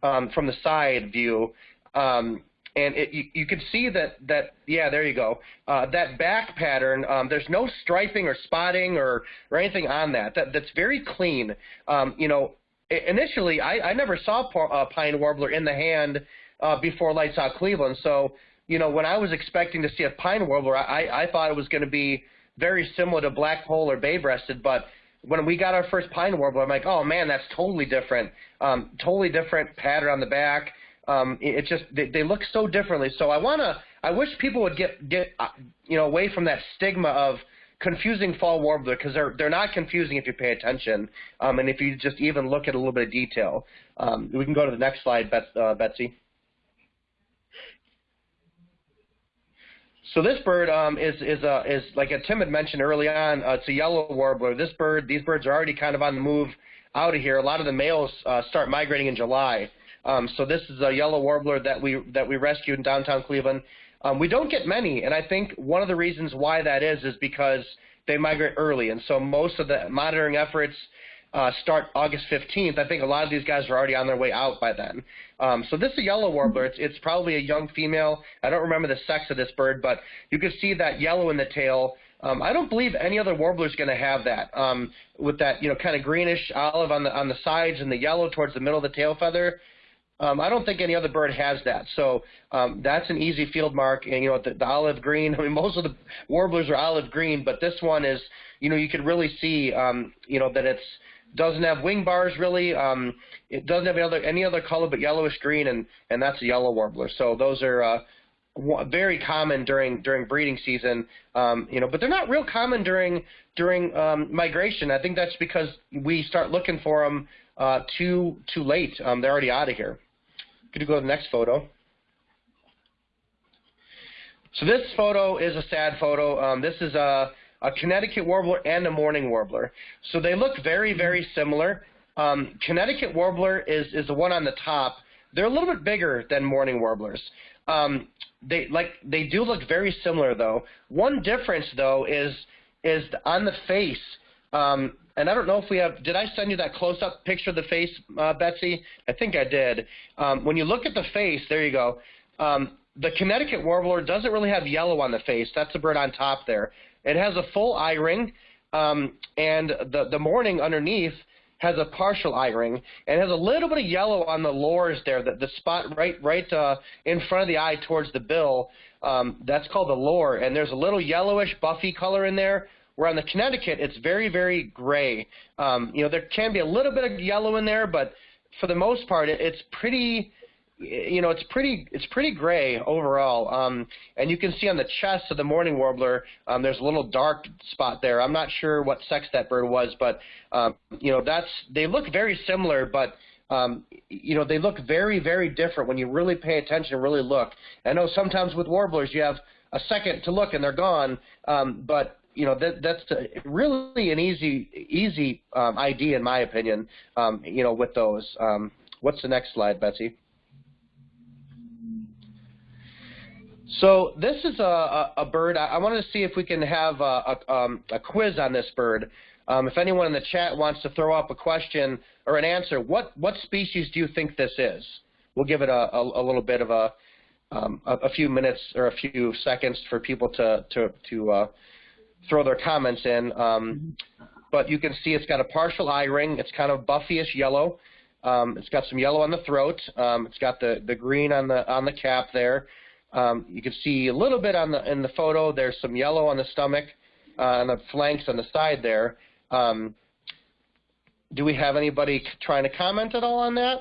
um, from the side view. Um, and it, you, you can see that that yeah, there you go. Uh, that back pattern, um, there's no striping or spotting or or anything on that. That that's very clean. Um, you know, initially I, I never saw a uh, pine warbler in the hand uh, before Lights Out Cleveland. So you know, when I was expecting to see a pine warbler, I I thought it was going to be very similar to blackpoll or bay breasted, but when we got our first pine warbler, I'm like, oh man, that's totally different. Um, totally different pattern on the back. Um, it, it just they, they look so differently. So I wanna, I wish people would get get uh, you know away from that stigma of confusing fall warbler because they're they're not confusing if you pay attention um, and if you just even look at a little bit of detail. Um, we can go to the next slide, Bet, uh, Betsy. So this bird um, is is a is like Tim had mentioned early on. Uh, it's a yellow warbler. This bird, these birds are already kind of on the move out of here. A lot of the males uh, start migrating in July. Um, so this is a yellow warbler that we that we rescued in downtown Cleveland. Um, we don't get many, and I think one of the reasons why that is is because they migrate early, and so most of the monitoring efforts uh, start August 15th. I think a lot of these guys are already on their way out by then. Um, so this is a yellow warbler. It's, it's probably a young female. I don't remember the sex of this bird, but you can see that yellow in the tail. Um, I don't believe any other warbler is going to have that. Um, with that, you know, kind of greenish olive on the on the sides and the yellow towards the middle of the tail feather. Um, I don't think any other bird has that. So um, that's an easy field mark. And you know, the, the olive green. I mean, most of the warblers are olive green, but this one is, you know, you can really see, um, you know, that it's doesn't have wing bars really. Um, it doesn't have any other, any other color but yellowish green, and and that's a yellow warbler. So those are uh, very common during during breeding season. Um, you know, but they're not real common during during um, migration. I think that's because we start looking for them uh, too too late. Um, they're already out of here. Could you go to the next photo? So this photo is a sad photo. Um, this is a a Connecticut warbler and a mourning warbler. So they look very, very similar. Um, Connecticut warbler is, is the one on the top. They're a little bit bigger than mourning warblers. Um, they like they do look very similar though. One difference though is is on the face. Um, and I don't know if we have. Did I send you that close-up picture of the face, uh, Betsy? I think I did. Um, when you look at the face, there you go. Um, the Connecticut warbler doesn't really have yellow on the face. That's the bird on top there. It has a full eye ring, um, and the, the mourning underneath has a partial eye ring and has a little bit of yellow on the lores there, the, the spot right right uh, in front of the eye towards the bill. Um, that's called the lore, and there's a little yellowish buffy color in there. Where on the Connecticut, it's very, very gray. Um, you know, there can be a little bit of yellow in there, but for the most part, it, it's pretty you know, it's pretty it's pretty gray overall. Um, and you can see on the chest of the mourning warbler, um, there's a little dark spot there. I'm not sure what sex that bird was, but um, you know, that's they look very similar, but um, you know, they look very very different when you really pay attention and really look. I know sometimes with warblers you have a second to look and they're gone, um, but you know that that's really an easy easy um, ID in my opinion. Um, you know, with those. Um, what's the next slide, Betsy? So this is a, a, a bird. I, I, wanted to see if we can have a, a, um, a quiz on this bird. Um, if anyone in the chat wants to throw up a question or an answer, what, what species do you think this is? We'll give it a, a, little bit of a, um, a, few minutes or a few seconds for people to, to, to uh, throw their comments in. Um, but you can see it's got a partial eye ring. It's kind of buffyish yellow. Um, it's got some yellow on the throat. Um, it's got the, the green on the on the cap there. Um, you can see a little bit on the in the photo. There's some yellow on the stomach, uh, on the flanks on the side there. Um, do we have anybody trying to comment at all on that?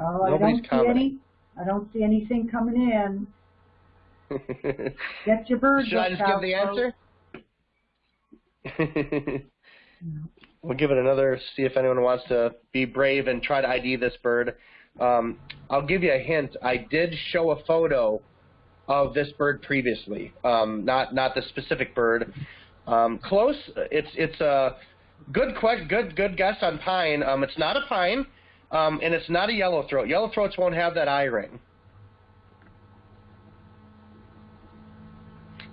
Oh, I don't see any. I don't see anything coming in. Get your birds Should I just give the answer? we'll give it another. See if anyone wants to be brave and try to ID this bird. Um, I'll give you a hint. I did show a photo of this bird previously, um, not not the specific bird. Um, close. It's it's a good good good guess on pine. Um, it's not a pine, um, and it's not a yellow throat. Yellow throats won't have that eye ring.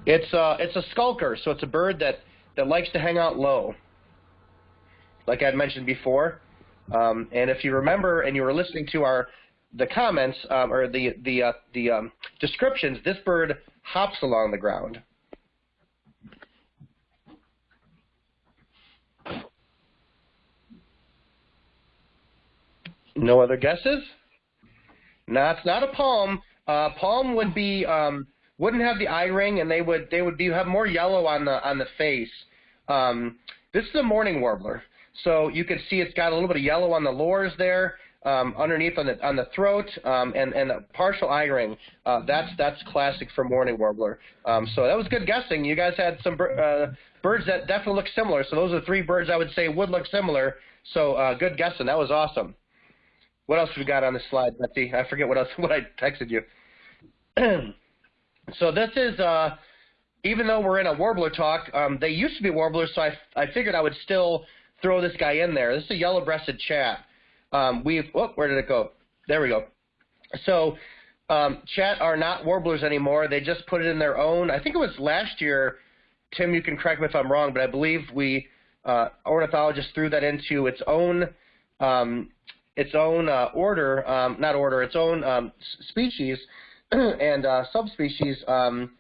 It's a uh, it's a skulker, so it's a bird that that likes to hang out low. Like I had mentioned before, um, and if you remember and you were listening to our the comments um, or the the uh, the um, descriptions, this bird hops along the ground. No other guesses? No, it's not a palm. Uh, palm would be um, wouldn't have the eye ring, and they would they would be have more yellow on the on the face. Um, this is a mourning warbler, so you can see it's got a little bit of yellow on the lores there, um, underneath on the on the throat, um, and and a partial eye ring. Uh, that's that's classic for mourning warbler. Um, so that was good guessing. You guys had some uh, birds that definitely look similar. So those are three birds I would say would look similar. So uh, good guessing. That was awesome. What else we got on the slide, Betsy? I forget what else what I texted you. so this is, uh, even though we're in a warbler talk, um, they used to be warblers, so I, I figured I would still throw this guy in there. This is a yellow-breasted chat. Um, we've, oh, where did it go? There we go. So um, chat are not warblers anymore. They just put it in their own. I think it was last year. Tim, you can correct me if I'm wrong, but I believe we uh, ornithologists threw that into its own um, its own uh, order, um, not order, its own um, species and uh, subspecies, um,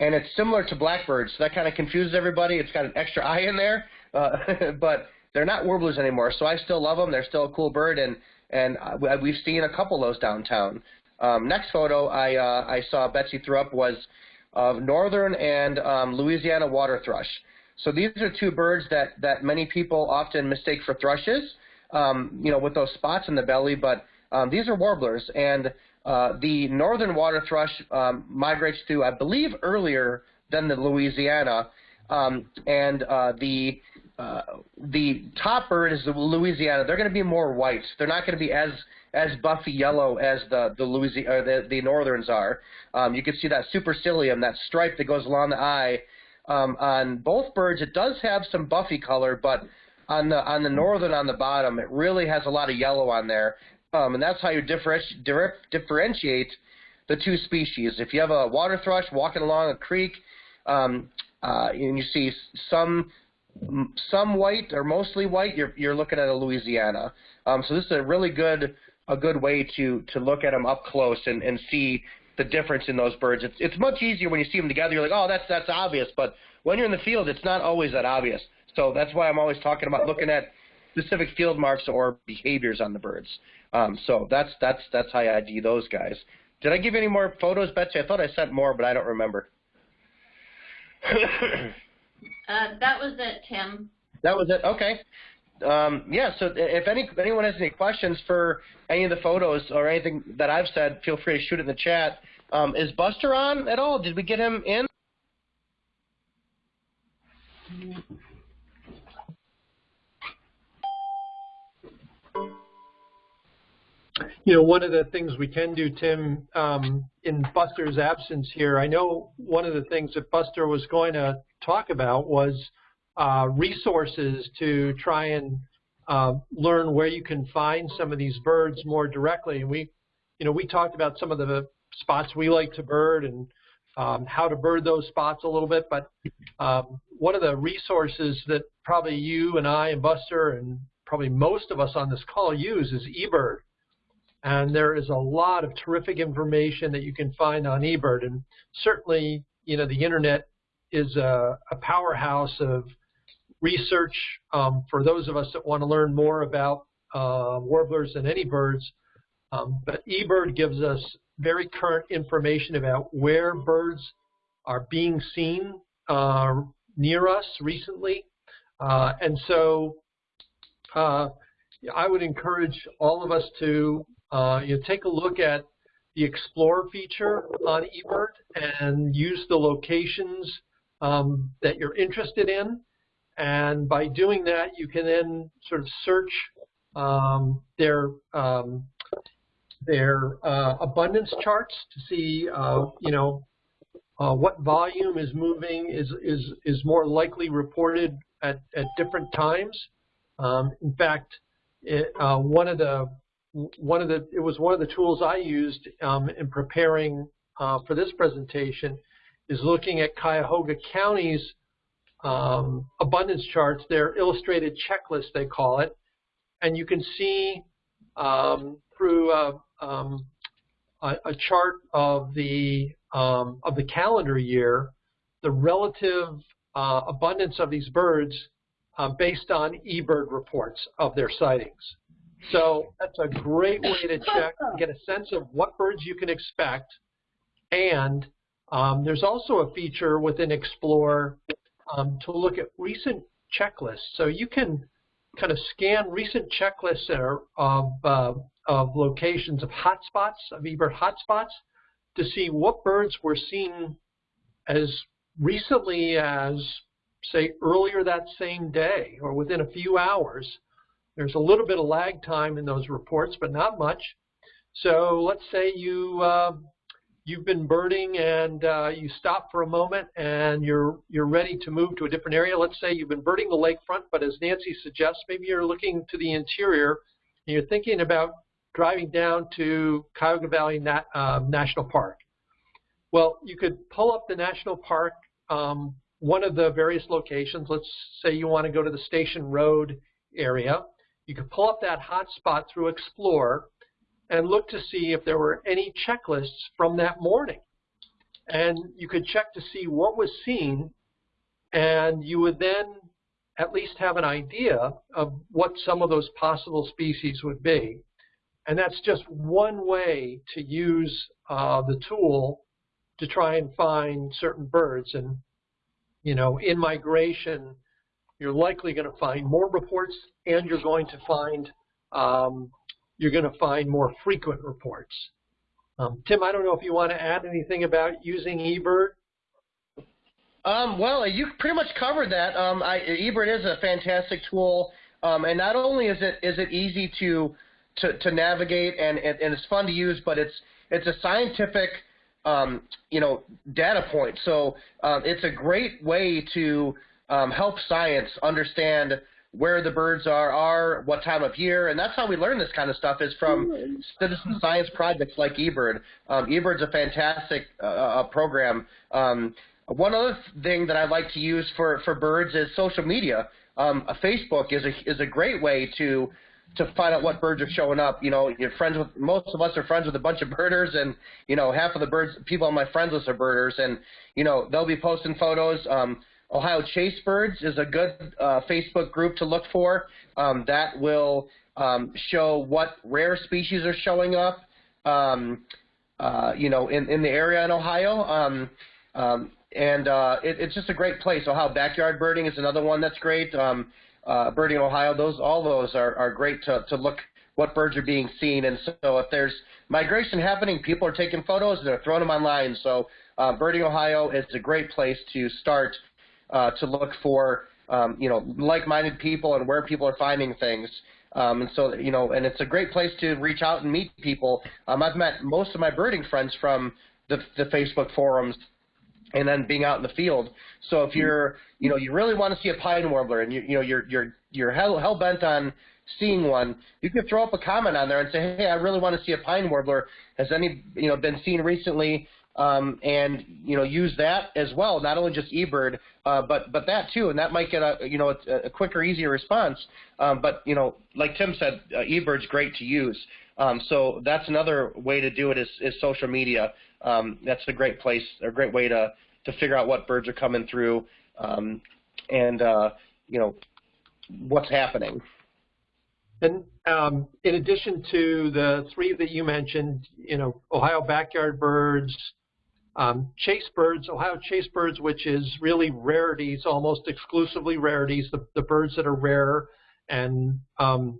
and it's similar to blackbirds. So that kind of confuses everybody. It's got an extra eye in there, uh, but they're not warblers anymore. So I still love them. They're still a cool bird, and and we've seen a couple of those downtown. Um, next photo I uh, I saw Betsy threw up was of northern and um, Louisiana water thrush. So these are two birds that that many people often mistake for thrushes um, you know, with those spots in the belly, but um, these are warblers. And uh, the northern water thrush um, migrates through, I believe, earlier than the Louisiana. Um, and uh, the uh, the top bird is the Louisiana. They're going to be more white. They're not going to be as as buffy yellow as the the Louisiana the, the northerns are. Um, you can see that supercilium, that stripe that goes along the eye. Um, on both birds, it does have some buffy color, but on the on the northern on the bottom, it really has a lot of yellow on there, um, and that's how you differenti differentiate the two species. If you have a water thrush walking along a creek, um, uh, and you see some some white or mostly white, you're you're looking at a Louisiana. Um, so this is a really good a good way to to look at them up close and and see the difference in those birds. It's it's much easier when you see them together. You're like, oh, that's that's obvious, but when you're in the field, it's not always that obvious. So that's why I'm always talking about looking at specific field marks or behaviors on the birds. Um, so that's that's that's how I ID those guys. Did I give you any more photos, Betsy? I thought I sent more, but I don't remember. uh, that was it, Tim. That was it. Okay. Um, yeah. So if any anyone has any questions for any of the photos or anything that I've said, feel free to shoot it in the chat. Um, is Buster on at all? Did we get him in? You know, one of the things we can do, Tim, um, in Buster's absence here, I know one of the things that Buster was going to talk about was uh, resources to try and uh, learn where you can find some of these birds more directly. And we, you know, we talked about some of the spots we like to bird and um, how to bird those spots a little bit. But um, one of the resources that probably you and I and Buster and probably most of us on this call use is eBird. And there is a lot of terrific information that you can find on eBird. And certainly, you know, the internet is a, a powerhouse of research um, for those of us that want to learn more about uh, warblers and any birds. Um, but eBird gives us very current information about where birds are being seen uh, near us recently. Uh, and so uh, I would encourage all of us to uh, you take a look at the Explore feature on eBird and use the locations um, that you're interested in. And by doing that, you can then sort of search um, their um, their uh, abundance charts to see, uh, you know, uh, what volume is moving is is is more likely reported at at different times. Um, in fact, it, uh, one of the one of the it was one of the tools I used um, in preparing uh, for this presentation is looking at Cuyahoga County's um, abundance charts, their illustrated checklist they call it, and you can see um, through a, um, a, a chart of the um, of the calendar year, the relative uh, abundance of these birds uh, based on eBird reports of their sightings. So that's a great way to check, and get a sense of what birds you can expect. And um, there's also a feature within Explore um, to look at recent checklists. So you can kind of scan recent checklists of, uh, of locations of hotspots, of eBird hotspots, to see what birds were seen as recently as, say, earlier that same day or within a few hours. There's a little bit of lag time in those reports, but not much. So let's say you uh, you've been birding and uh, you stop for a moment and you're you're ready to move to a different area. Let's say you've been birding the lakefront, but as Nancy suggests, maybe you're looking to the interior and you're thinking about driving down to Cuyahoga Valley uh, National Park. Well, you could pull up the national park, um, one of the various locations. Let's say you want to go to the Station Road area. You could pull up that hotspot through Explore and look to see if there were any checklists from that morning. And you could check to see what was seen, and you would then at least have an idea of what some of those possible species would be. And that's just one way to use uh, the tool to try and find certain birds. And, you know, in migration, you're likely going to find more reports and you're going to find um, you're going to find more frequent reports. Um, Tim, I don't know if you want to add anything about using eBird. Um, well, you pretty much covered that. Um, I, eBird is a fantastic tool, um, and not only is it is it easy to to, to navigate and, and, and it's fun to use, but it's it's a scientific um, you know data point. So um, it's a great way to help science understand where the birds are, are, what time of year, and that's how we learn this kind of stuff is from citizen science projects like eBird. Um, eBird's a fantastic uh, uh, program. Um, one other thing that I like to use for, for birds is social media. Um, Facebook is a is a great way to to find out what birds are showing up. You know, you're friends with most of us are friends with a bunch of birders, and you know half of the birds people on my friends list are birders, and you know they'll be posting photos. Um, Ohio Chase Birds is a good uh, Facebook group to look for. Um, that will um, show what rare species are showing up, um, uh, you know, in, in the area in Ohio. Um, um, and uh, it, it's just a great place. Ohio Backyard Birding is another one that's great. Uh, Birding Ohio, those all those are, are great to, to look what birds are being seen. And so if there's migration happening, people are taking photos and they're throwing them online. So uh, Birding Ohio is a great place to start uh, to look for um, you know like-minded people and where people are finding things. Um, and so you know, and it's a great place to reach out and meet people. Um, I've met most of my birding friends from the, the Facebook forums and then being out in the field. So if you're, you know, you really want to see a pine warbler and you, you know, you're you're you're hell hell bent on seeing one, you can throw up a comment on there and say, hey, I really want to see a pine warbler. Has any, you know, been seen recently? Um, and you know use that as well, not only just eBird, uh, but but that too, and that might get a you know a, a quicker, easier response. Um, but you know, like Tim said, uh, eBird's great to use. Um, so that's another way to do it is, is social media. Um, that's a great place, a great way to to figure out what birds are coming through, um, and uh, you know what's happening. And um, in addition to the three that you mentioned, you know, Ohio backyard birds, um, chase birds, Ohio chase birds, which is really rarities, almost exclusively rarities, the, the birds that are rare. And um,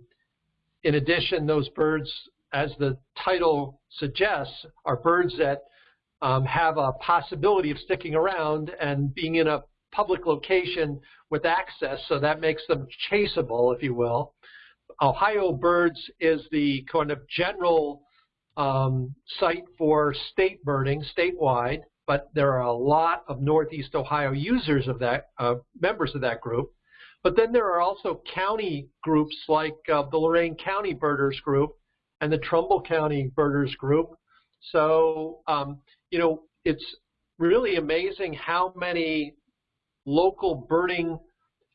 in addition, those birds, as the title suggests, are birds that um, have a possibility of sticking around and being in a public location with access, so that makes them chaseable, if you will. Ohio Birds is the kind of general um, site for state birding statewide, but there are a lot of Northeast Ohio users of that, uh, members of that group. But then there are also county groups like uh, the Lorain County Birders Group and the Trumbull County Birders Group. So, um, you know, it's really amazing how many local birding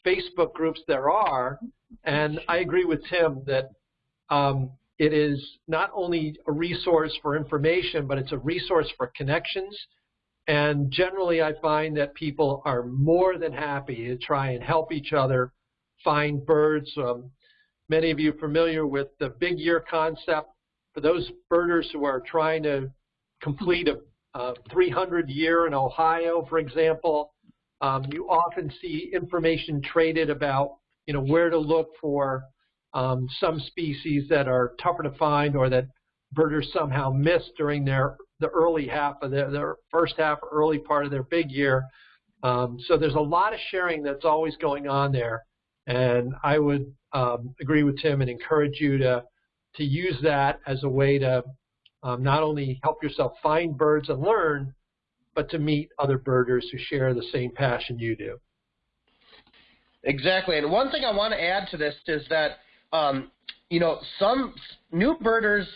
Facebook groups there are. And I agree with Tim that um, it is not only a resource for information, but it's a resource for connections. And generally, I find that people are more than happy to try and help each other find birds. Um, many of you familiar with the big year concept. For those birders who are trying to complete a, a 300 year in Ohio, for example, um, you often see information traded about you know where to look for um, some species that are tougher to find or that birders somehow miss during their the early half of their, their first half, early part of their big year. Um, so there's a lot of sharing that's always going on there, and I would um, agree with Tim and encourage you to to use that as a way to um, not only help yourself find birds and learn, but to meet other birders who share the same passion you do. Exactly, and one thing I want to add to this is that um, you know some new birders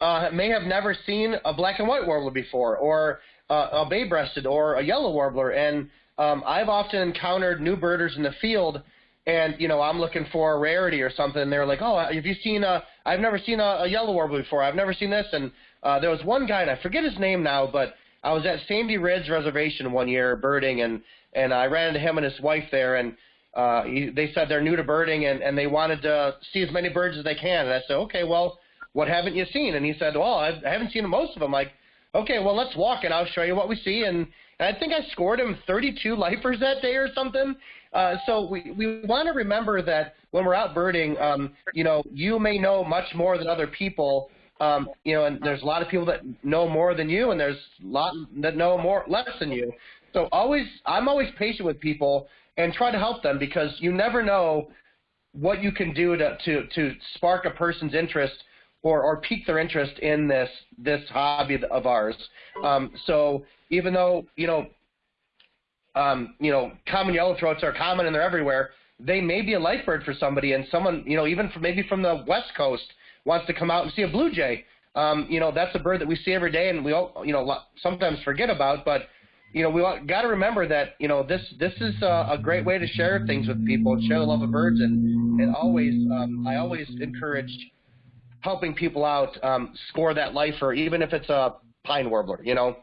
uh, may have never seen a black and white warbler before, or uh, a bay-breasted, or a yellow warbler, and um, I've often encountered new birders in the field, and you know I'm looking for a rarity or something, and they're like, "Oh, have you seen a? I've never seen a, a yellow warbler before. I've never seen this." And uh, there was one guy, and I forget his name now, but I was at Sandy Ridge Reservation one year birding, and and I ran into him and his wife there, and uh, he, they said they're new to birding and, and they wanted to see as many birds as they can. And I said, okay, well, what haven't you seen? And he said, well, I've, I haven't seen most of them. Like, okay, well, let's walk and I'll show you what we see. And, and I think I scored him 32 lifers that day or something. Uh, so we, we want to remember that when we're out birding, um, you know, you may know much more than other people. Um, you know, and there's a lot of people that know more than you, and there's a lot that know more less than you. So always, I'm always patient with people and try to help them because you never know what you can do to, to, to spark a person's interest or, or pique their interest in this this hobby of ours. Um, so even though you know um, you know common yellow throats are common and they're everywhere, they may be a life bird for somebody, and someone you know even from maybe from the west coast wants to come out and see a blue jay. Um, you know that's a bird that we see every day, and we all you know sometimes forget about, but you know, we got to remember that you know this this is a, a, great way to share things with people, and share the love of birds, and and always um, I always encourage helping people out um, score that lifer, even if it's a pine warbler, you know.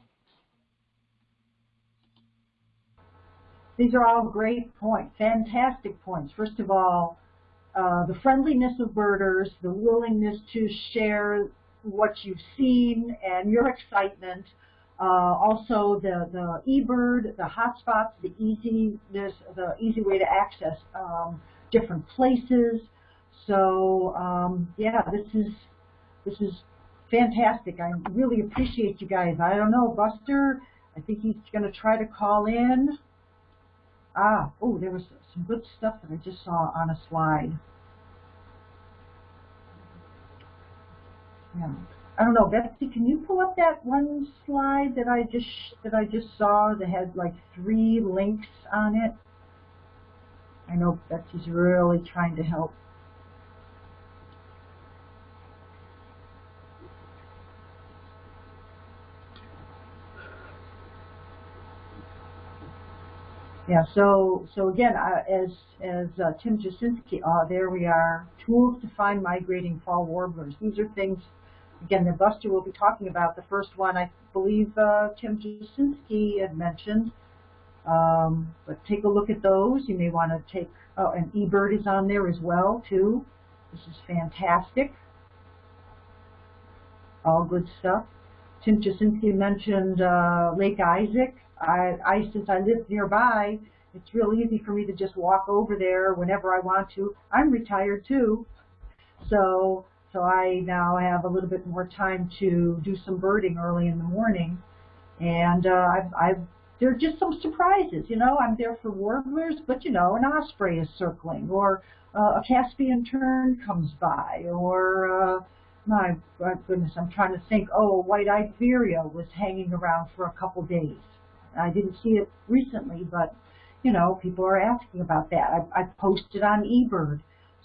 These are all great points, fantastic points. First of all, uh, the friendliness of birders, the willingness to share what you've seen, and your excitement. Uh, also, the the eBird, the hotspots, the easiness, the easy way to access um, different places. So um, yeah, this is this is fantastic. I really appreciate you guys. I don't know, Buster. I think he's going to try to call in. Ah, oh, there was some good stuff that I just saw on a slide. Yeah. I don't know, Betsy, can you pull up that one slide that I just that I just saw that had like three links on it? I know Betsy's really trying to help. Yeah, so so again, uh, as as uh, Tim Jasinski, uh, there we are, tools to find migrating fall warblers. These are things again, that Buster will be talking about. The first one, I believe uh, Tim Jasinski had mentioned. Um, but take a look at those. You may want to take, oh, and eBird is on there as well, too. This is fantastic. All good stuff. Tim Jasinski mentioned uh, Lake Isaac. I, I, since I live nearby, it's real easy for me to just walk over there whenever I want to. I'm retired too, so so I now have a little bit more time to do some birding early in the morning. And uh, I've, I've, there are just some surprises, you know. I'm there for warblers, but you know, an osprey is circling, or uh, a Caspian tern comes by, or uh, my, my goodness, I'm trying to think. Oh, a white-eyed vireo was hanging around for a couple days. I didn't see it recently, but you know, people are asking about that. I, I posted on eBird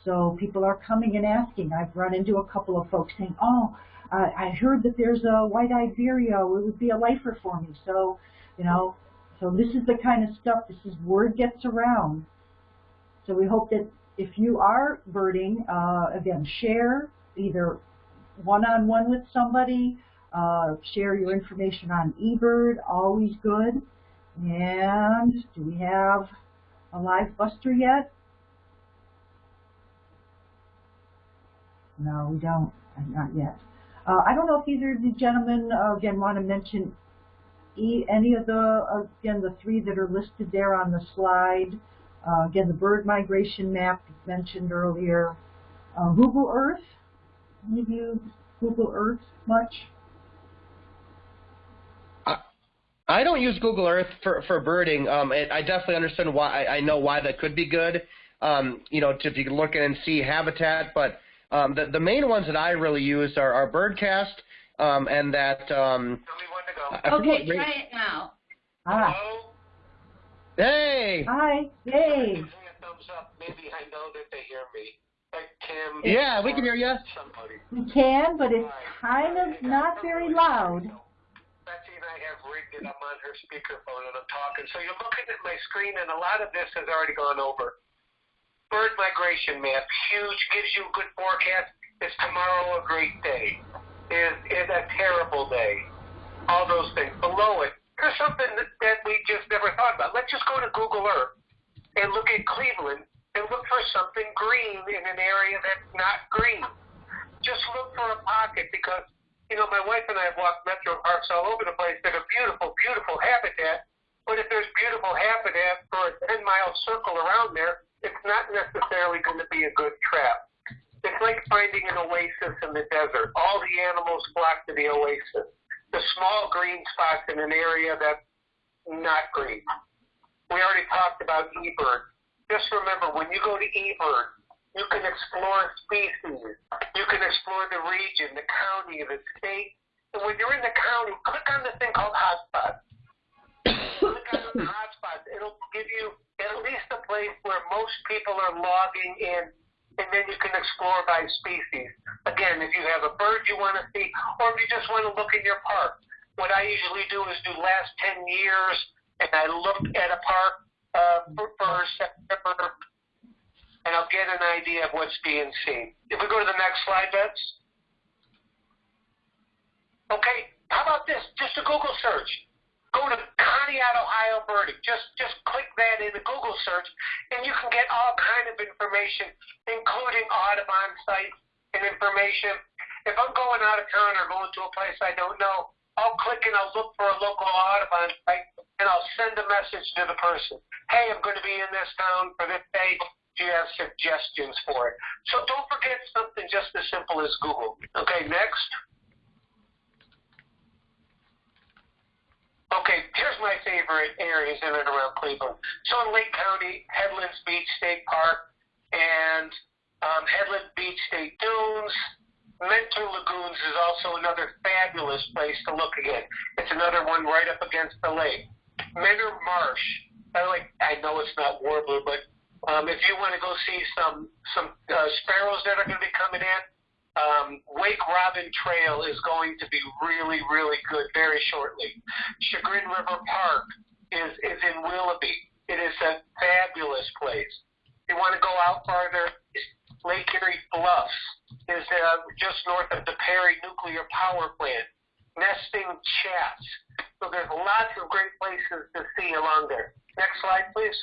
so people are coming and asking. I've run into a couple of folks saying, oh, uh, I heard that there's a white-eyed vireo. It would be a lifer for me. So, you know, so this is the kind of stuff, this is word gets around. So we hope that if you are birding, uh, again, share, either one-on-one with somebody, uh, share your information on eBird, always good. And do we have a live buster yet? No, we don't. Not yet. Uh, I don't know if either of the gentlemen, uh, again, want to mention e any of the, again, the three that are listed there on the slide. Uh, again, the bird migration map mentioned earlier. Uh, Google Earth. Any of you Google Earth much? I don't use Google Earth for, for birding. Um, it, I definitely understand why. I, I know why that could be good. Um, you know, to, if you can look in and see habitat, but um, the, the main ones that I really use are, are Birdcast um, and that. Um, okay, try it now. Ah. Hello? Hey. Hi. Yay. Give me a thumbs up. Maybe I know that they hear me. Like Yeah, we can hear you. Somebody. We can, but it's kind of not very loud. Betsy and I have rigged it. I'm on her speakerphone and I'm talking. So you're looking at my screen, and a lot of this has already gone over. Bird migration map, huge, gives you a good forecast. Is tomorrow a great day? Is is a terrible day? All those things. Below it, there's something that, that we just never thought about. Let's just go to Google Earth and look at Cleveland and look for something green in an area that's not green. Just look for a pocket because you know, my wife and I have walked metro parks all over the place that are beautiful, beautiful habitat. But if there's beautiful habitat for a 10 mile circle around there, it's not necessarily going to be a good trap. It's like finding an oasis in the desert. All the animals flock to the oasis. The small green spots in an area that's not green. We already talked about eBird. Just remember, when you go to eBird, you can explore species. You can explore the region, the county, the state. And when you're in the county, click on the thing called hotspots. click on the hotspots. It'll give you at least a place where most people are logging in, and then you can explore by species. Again, if you have a bird you want to see, or if you just want to look in your park, what I usually do is do last 10 years, and I look at a park uh, for, September and I'll get an idea of what's being seen. If we go to the next slide, Bets. Okay, how about this? Just a Google search. Go to Conneaut, Ohio birding. Just just click that in the Google search, and you can get all kind of information, including Audubon sites and information. If I'm going out of town or going to a place I don't know, I'll click and I'll look for a local Audubon site, and I'll send a message to the person. Hey, I'm going to be in this town for this day do you have suggestions for it? So don't forget something just as simple as Google. Okay, next. Okay, here's my favorite areas in and around Cleveland. So in Lake County, Headlands Beach State Park, and um, Headland Beach State Dunes. Mentor Lagoons is also another fabulous place to look again. It's another one right up against the lake. Mentor Marsh. I like. I know it's not warbler, but um, if you want to go see some some uh, sparrows that are going to be coming in, um, Wake Robin Trail is going to be really really good very shortly. Chagrin River Park is is in Willoughby. It is a fabulous place. If you want to go out farther, Lake Erie Bluffs is uh, just north of the Perry Nuclear Power Plant. Nesting Chats. So there's lots of great places to see along there. Next slide, please.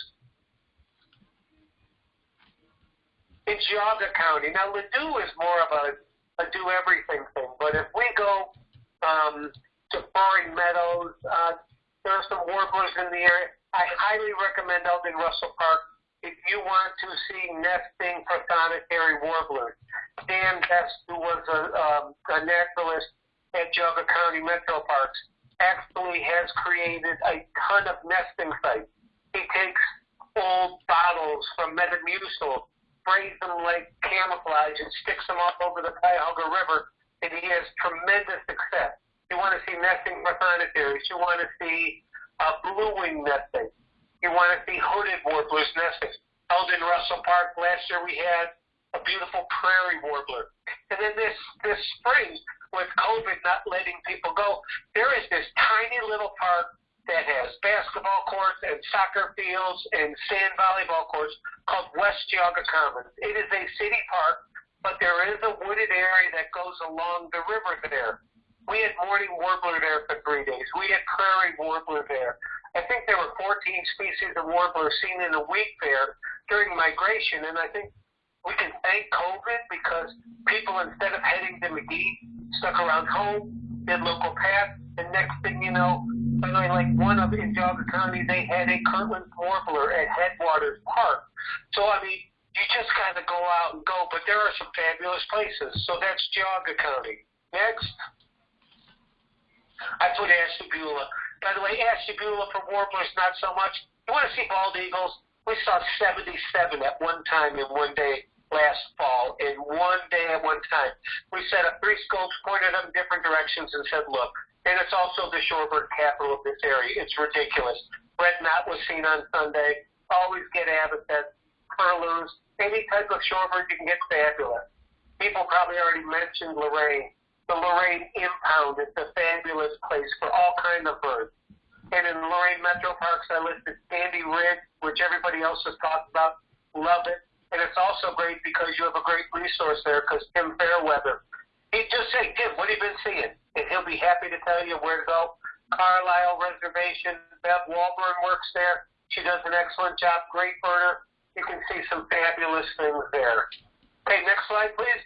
in Geauga County. Now, Ladue is more of a, a do everything thing, but if we go um, to Frohring Meadows, uh, there are some warblers in the area. I highly recommend Eldon Russell Park if you want to see nesting prothonotary warblers. Dan Best, who was a, um, a naturalist at Geauga County Metro Parks, actually has created a ton of nesting sites. He takes old bottles from Metamucil sprays them like camouflage and sticks them all over the Cuyahoga River, and he has tremendous success. You want to see nesting prothonotary. You want to see uh, blue wing nesting. You want to see hooded warblers nesting. Eldon Russell Park, last year we had a beautiful prairie warbler. And then this, this spring, with COVID not letting people go, there is this tiny little park that has basketball courts and soccer fields and sand volleyball courts called West Geauga Commons. It is a city park, but there is a wooded area that goes along the river there. We had mourning warbler there for three days. We had prairie warbler there. I think there were 14 species of warbler seen in a week there during migration, and I think we can thank COVID because people, instead of heading to Magee, stuck around home, did local paths, and next thing you know, I like one of in Geauga County, they had a Kirtland warbler at Headwaters Park. So I mean, you just got to go out and go, but there are some fabulous places. So that's Geauga County. Next. I put Ashtabula. By the way, Ashtabula for warblers, not so much. You want to see bald eagles? We saw 77 at one time in one day last fall, in one day at one time. We set up three scopes, pointed them different directions, and said, look. And it's also the shorebird capital of this area. It's ridiculous. Red knot was seen on Sunday. Always get habitat, curlews, any type of shorebird you can get fabulous. People probably already mentioned Lorain the Lorain impound is a fabulous place for all kind of birds. And in Lorain Metro Parks, I listed Sandy Ridge, which everybody else has talked about. Love it. And it's also great because you have a great resource there because Tim Fairweather, he just say, Tim, what have you been seeing? And he'll be happy to tell you where to go. Carlisle Reservation, Bev Walburn works there. She does an excellent job. Great birder. You can see some fabulous things there. Okay, next slide, please.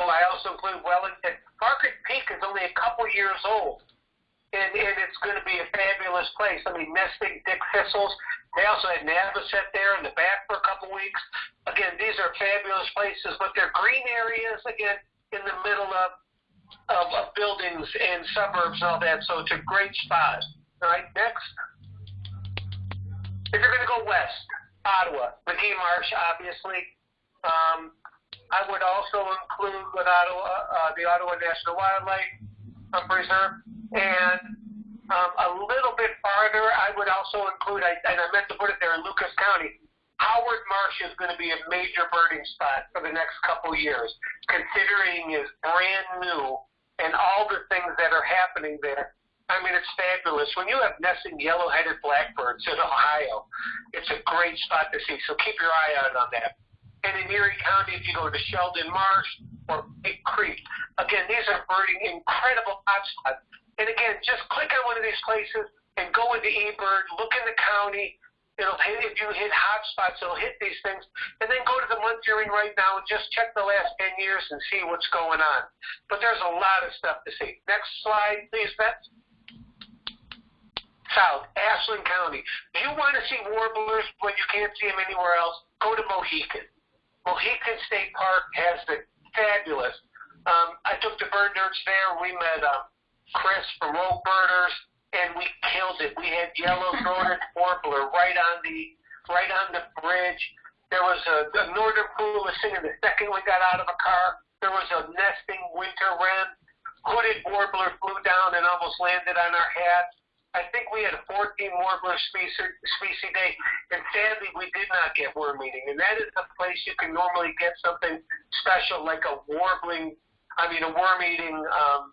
Oh, I also include Wellington. Margaret Peak is only a couple years old, and, and it's going to be a fabulous place. I mean, nesting dick thistles. They also had Navasset there in the back for a couple weeks. Again, these are fabulous places, but they're green areas, again, in the middle of, of, of buildings and suburbs and all that, so it's a great spot. All right, next. If you're going to go west, Ottawa, Magee Marsh, obviously. Um, I would also include with Ottawa, uh, the Ottawa National Wildlife Preserve, and um, a little bit farther, I would also include, I, and I meant to put it there in Lucas County, Howard Marsh is going to be a major birding spot for the next couple years, considering is brand new and all the things that are happening there. I mean, it's fabulous. When you have nesting yellow-headed blackbirds in Ohio, it's a great spot to see. So keep your eye out on that. And in Erie County, if you go to Sheldon Marsh or Big Creek, again, these are birding incredible hotspots. And again, just click on one of these places and go into eBird, look in the county. It'll hit, if you hit hotspots, it'll hit these things. And then go to the month you're in right now and just check the last 10 years and see what's going on. But there's a lot of stuff to see. Next slide, please, Beth. South, Ashland County. Do you want to see warblers when you can't see them anywhere else? Go to Mohican. Mohican State Park has been fabulous. Um, I took the bird nerds there. We met um, Chris from Rogue Birders, and we killed it. We had yellow throated warbler right on the right on the bridge. There was a, a northern parula was singing the second we got out of a car. There was a nesting winter wren. Hooded warbler flew down and almost landed on our hats. I think we had a 14 warbler species, species day, and sadly we did not get worm eating. And that is the place you can normally get something special like a warbling, I mean a worm eating um,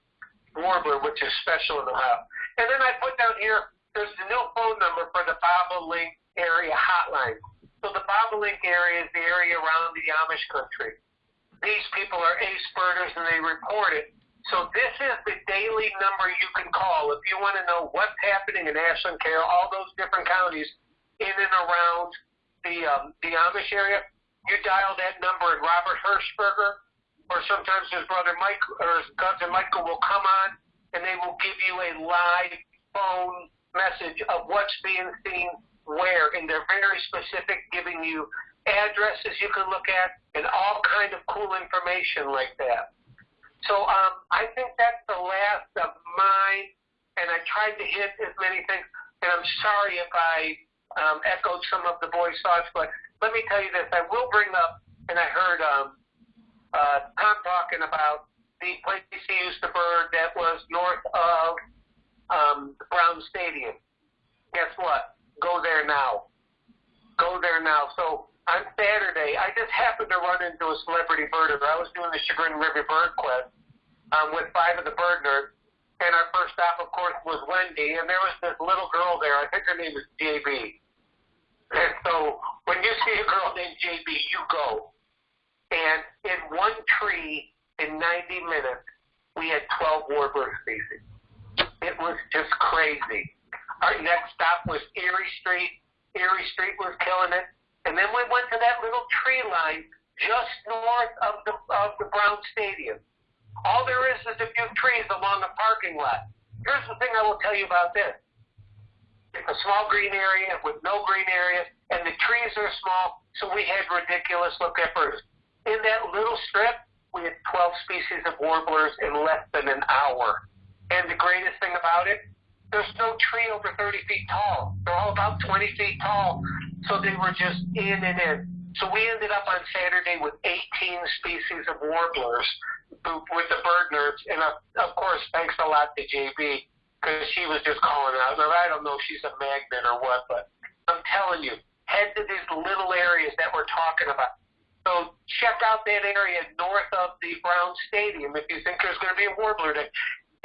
warbler, which is special in Ohio. And then I put down here, there's the new phone number for the Bobolink area hotline. So the Bobolink area is the area around the Amish country. These people are ace birders and they report it. So this is the daily number you can call if you want to know what's happening in Ashland, Carroll, all those different counties in and around the um, the Amish area. You dial that number, and Robert Hershberger, or sometimes his brother Mike or his cousin Michael will come on, and they will give you a live phone message of what's being seen where, and they're very specific, giving you addresses you can look at and all kind of cool information like that. So um, I think that's the last of mine, and I tried to hit as many things. And I'm sorry if I um, echoed some of the boys' thoughts, but let me tell you this: I will bring up, and I heard um, uh, Tom talking about the place he used to bird that was north of um, Brown Stadium. Guess what? Go there now. Go there now. So on Saturday, I just happened to run into a celebrity birder. I was doing the Chagrin River Bird Quest um, with five of the bird nerds, and our first stop, of course, was Wendy, and there was this little girl there. I think her name is JB. And so when you see a girl named JB, you go. And in one tree, in 90 minutes, we had 12 warbler species. It was just crazy. Our next stop was Erie Street. Erie Street was killing it. And then we went to that little tree line just north of the, of the Brown Stadium. All there is is a few trees along the parking lot. Here's the thing I will tell you about this. It's a small green area with no green area, and the trees are small, so we had ridiculous look at birds. In that little strip, we had 12 species of warblers in less than an hour. And the greatest thing about it, there's no tree over 30 feet tall. They're all about 20 feet tall. So they were just in and in. So we ended up on Saturday with 18 species of warblers with the bird nerds. And of, course, thanks a lot to JB because she was just calling out. Now, I don't know if she's a magnet or what, but I'm telling you, head to these little areas that we're talking about. So check out that area north of the Brown Stadium if you think there's going to be a warbler day.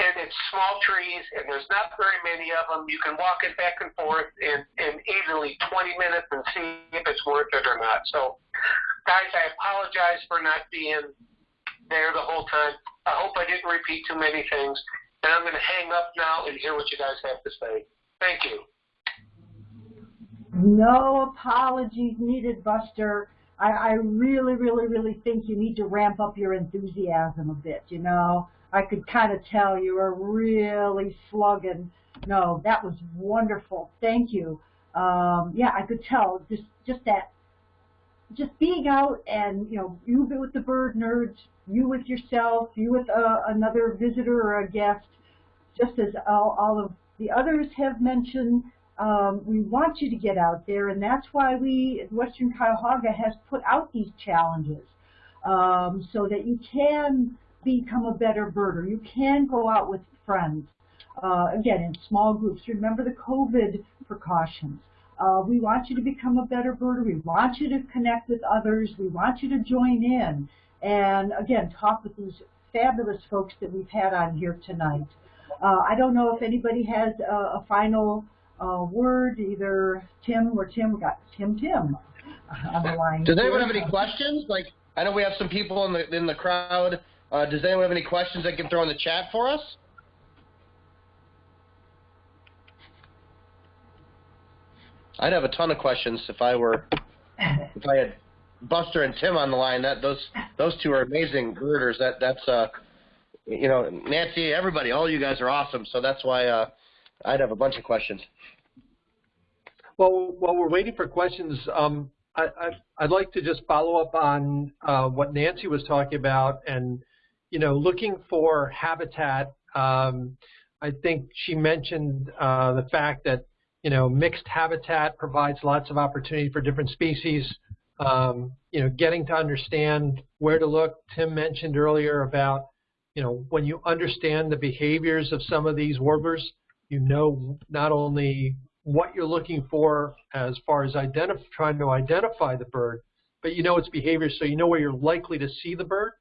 And it's small trees, and there's not very many of them. You can walk it back and forth in, in easily 20 minutes and see if it's worth it or not. So, guys, I apologize for not being there the whole time. I hope I didn't repeat too many things. And I'm going to hang up now and hear what you guys have to say. Thank you. No apologies needed, Buster. I, I really, really, really think you need to ramp up your enthusiasm a bit, you know. I could kind of tell you were really slugging. No, that was wonderful. Thank you. Um, yeah, I could tell just just that, just being out and you know you with the bird nerds, you with yourself, you with uh, another visitor or a guest, just as all, all of the others have mentioned. Um, we want you to get out there, and that's why we, Western Cuyahoga, has put out these challenges um, so that you can become a better birder. You can go out with friends, uh, again, in small groups. Remember the COVID precautions. Uh, we want you to become a better birder. We want you to connect with others. We want you to join in. And again, talk with these fabulous folks that we've had on here tonight. Uh, I don't know if anybody has a, a final uh, word, either Tim or Tim. Got Tim Tim on the line. Does anyone have any questions? Like, I know we have some people in the in the crowd. Uh, does anyone have any questions they can throw in the chat for us? I'd have a ton of questions if I were if I had Buster and Tim on the line. That those those two are amazing birders. That that's uh you know Nancy, everybody, all you guys are awesome. So that's why uh, I'd have a bunch of questions. Well, while we're waiting for questions, um, I, would like to just follow up on uh, what Nancy was talking about, and you know, looking for habitat. Um, I think she mentioned uh, the fact that you know mixed habitat provides lots of opportunity for different species. Um, you know, getting to understand where to look. Tim mentioned earlier about you know when you understand the behaviors of some of these warblers, you know not only what you're looking for as far as trying to identify the bird, but you know its behavior, so you know where you're likely to see the bird,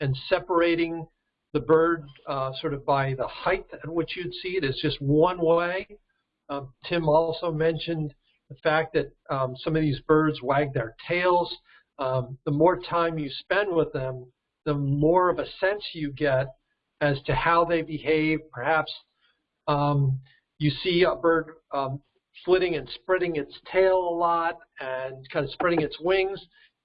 and separating the bird uh, sort of by the height at which you'd see it is just one way. Um, Tim also mentioned the fact that um, some of these birds wag their tails. Um, the more time you spend with them, the more of a sense you get as to how they behave. Perhaps um, you see a bird um, flitting and spreading its tail a lot and kind of spreading its wings,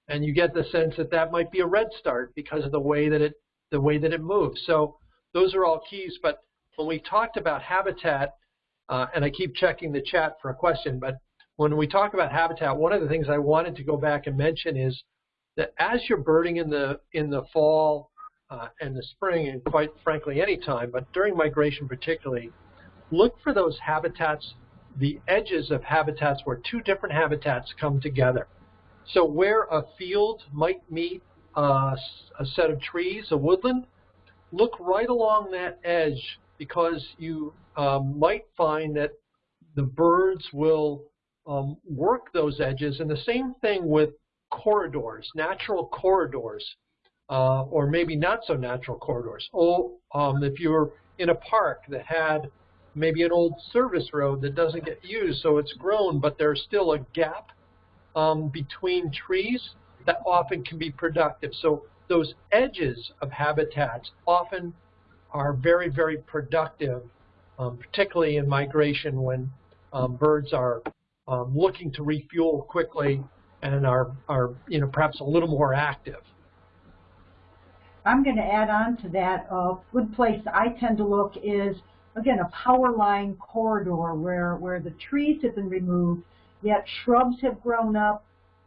and you get the sense that that might be a red start because of the way that it the way that it moves. So those are all keys. But when we talked about habitat, uh, and I keep checking the chat for a question, but when we talk about habitat, one of the things I wanted to go back and mention is that as you're birding in the in the fall uh, and the spring, and quite frankly any time, but during migration particularly, look for those habitats, the edges of habitats where two different habitats come together. So where a field might meet uh, a set of trees, a woodland, look right along that edge because you um, might find that the birds will um, work those edges. And the same thing with corridors, natural corridors, uh, or maybe not so natural corridors. Oh, um, if you're in a park that had maybe an old service road that doesn't get used, so it's grown, but there's still a gap um, between trees. that often can be productive. So those edges of habitats often are very, very productive, um, particularly in migration when um, birds are um, looking to refuel quickly and are, are, you know, perhaps a little more active. I'm going to add on to that. A good place I tend to look is, again, a power line corridor where, where the trees have been removed, yet shrubs have grown up,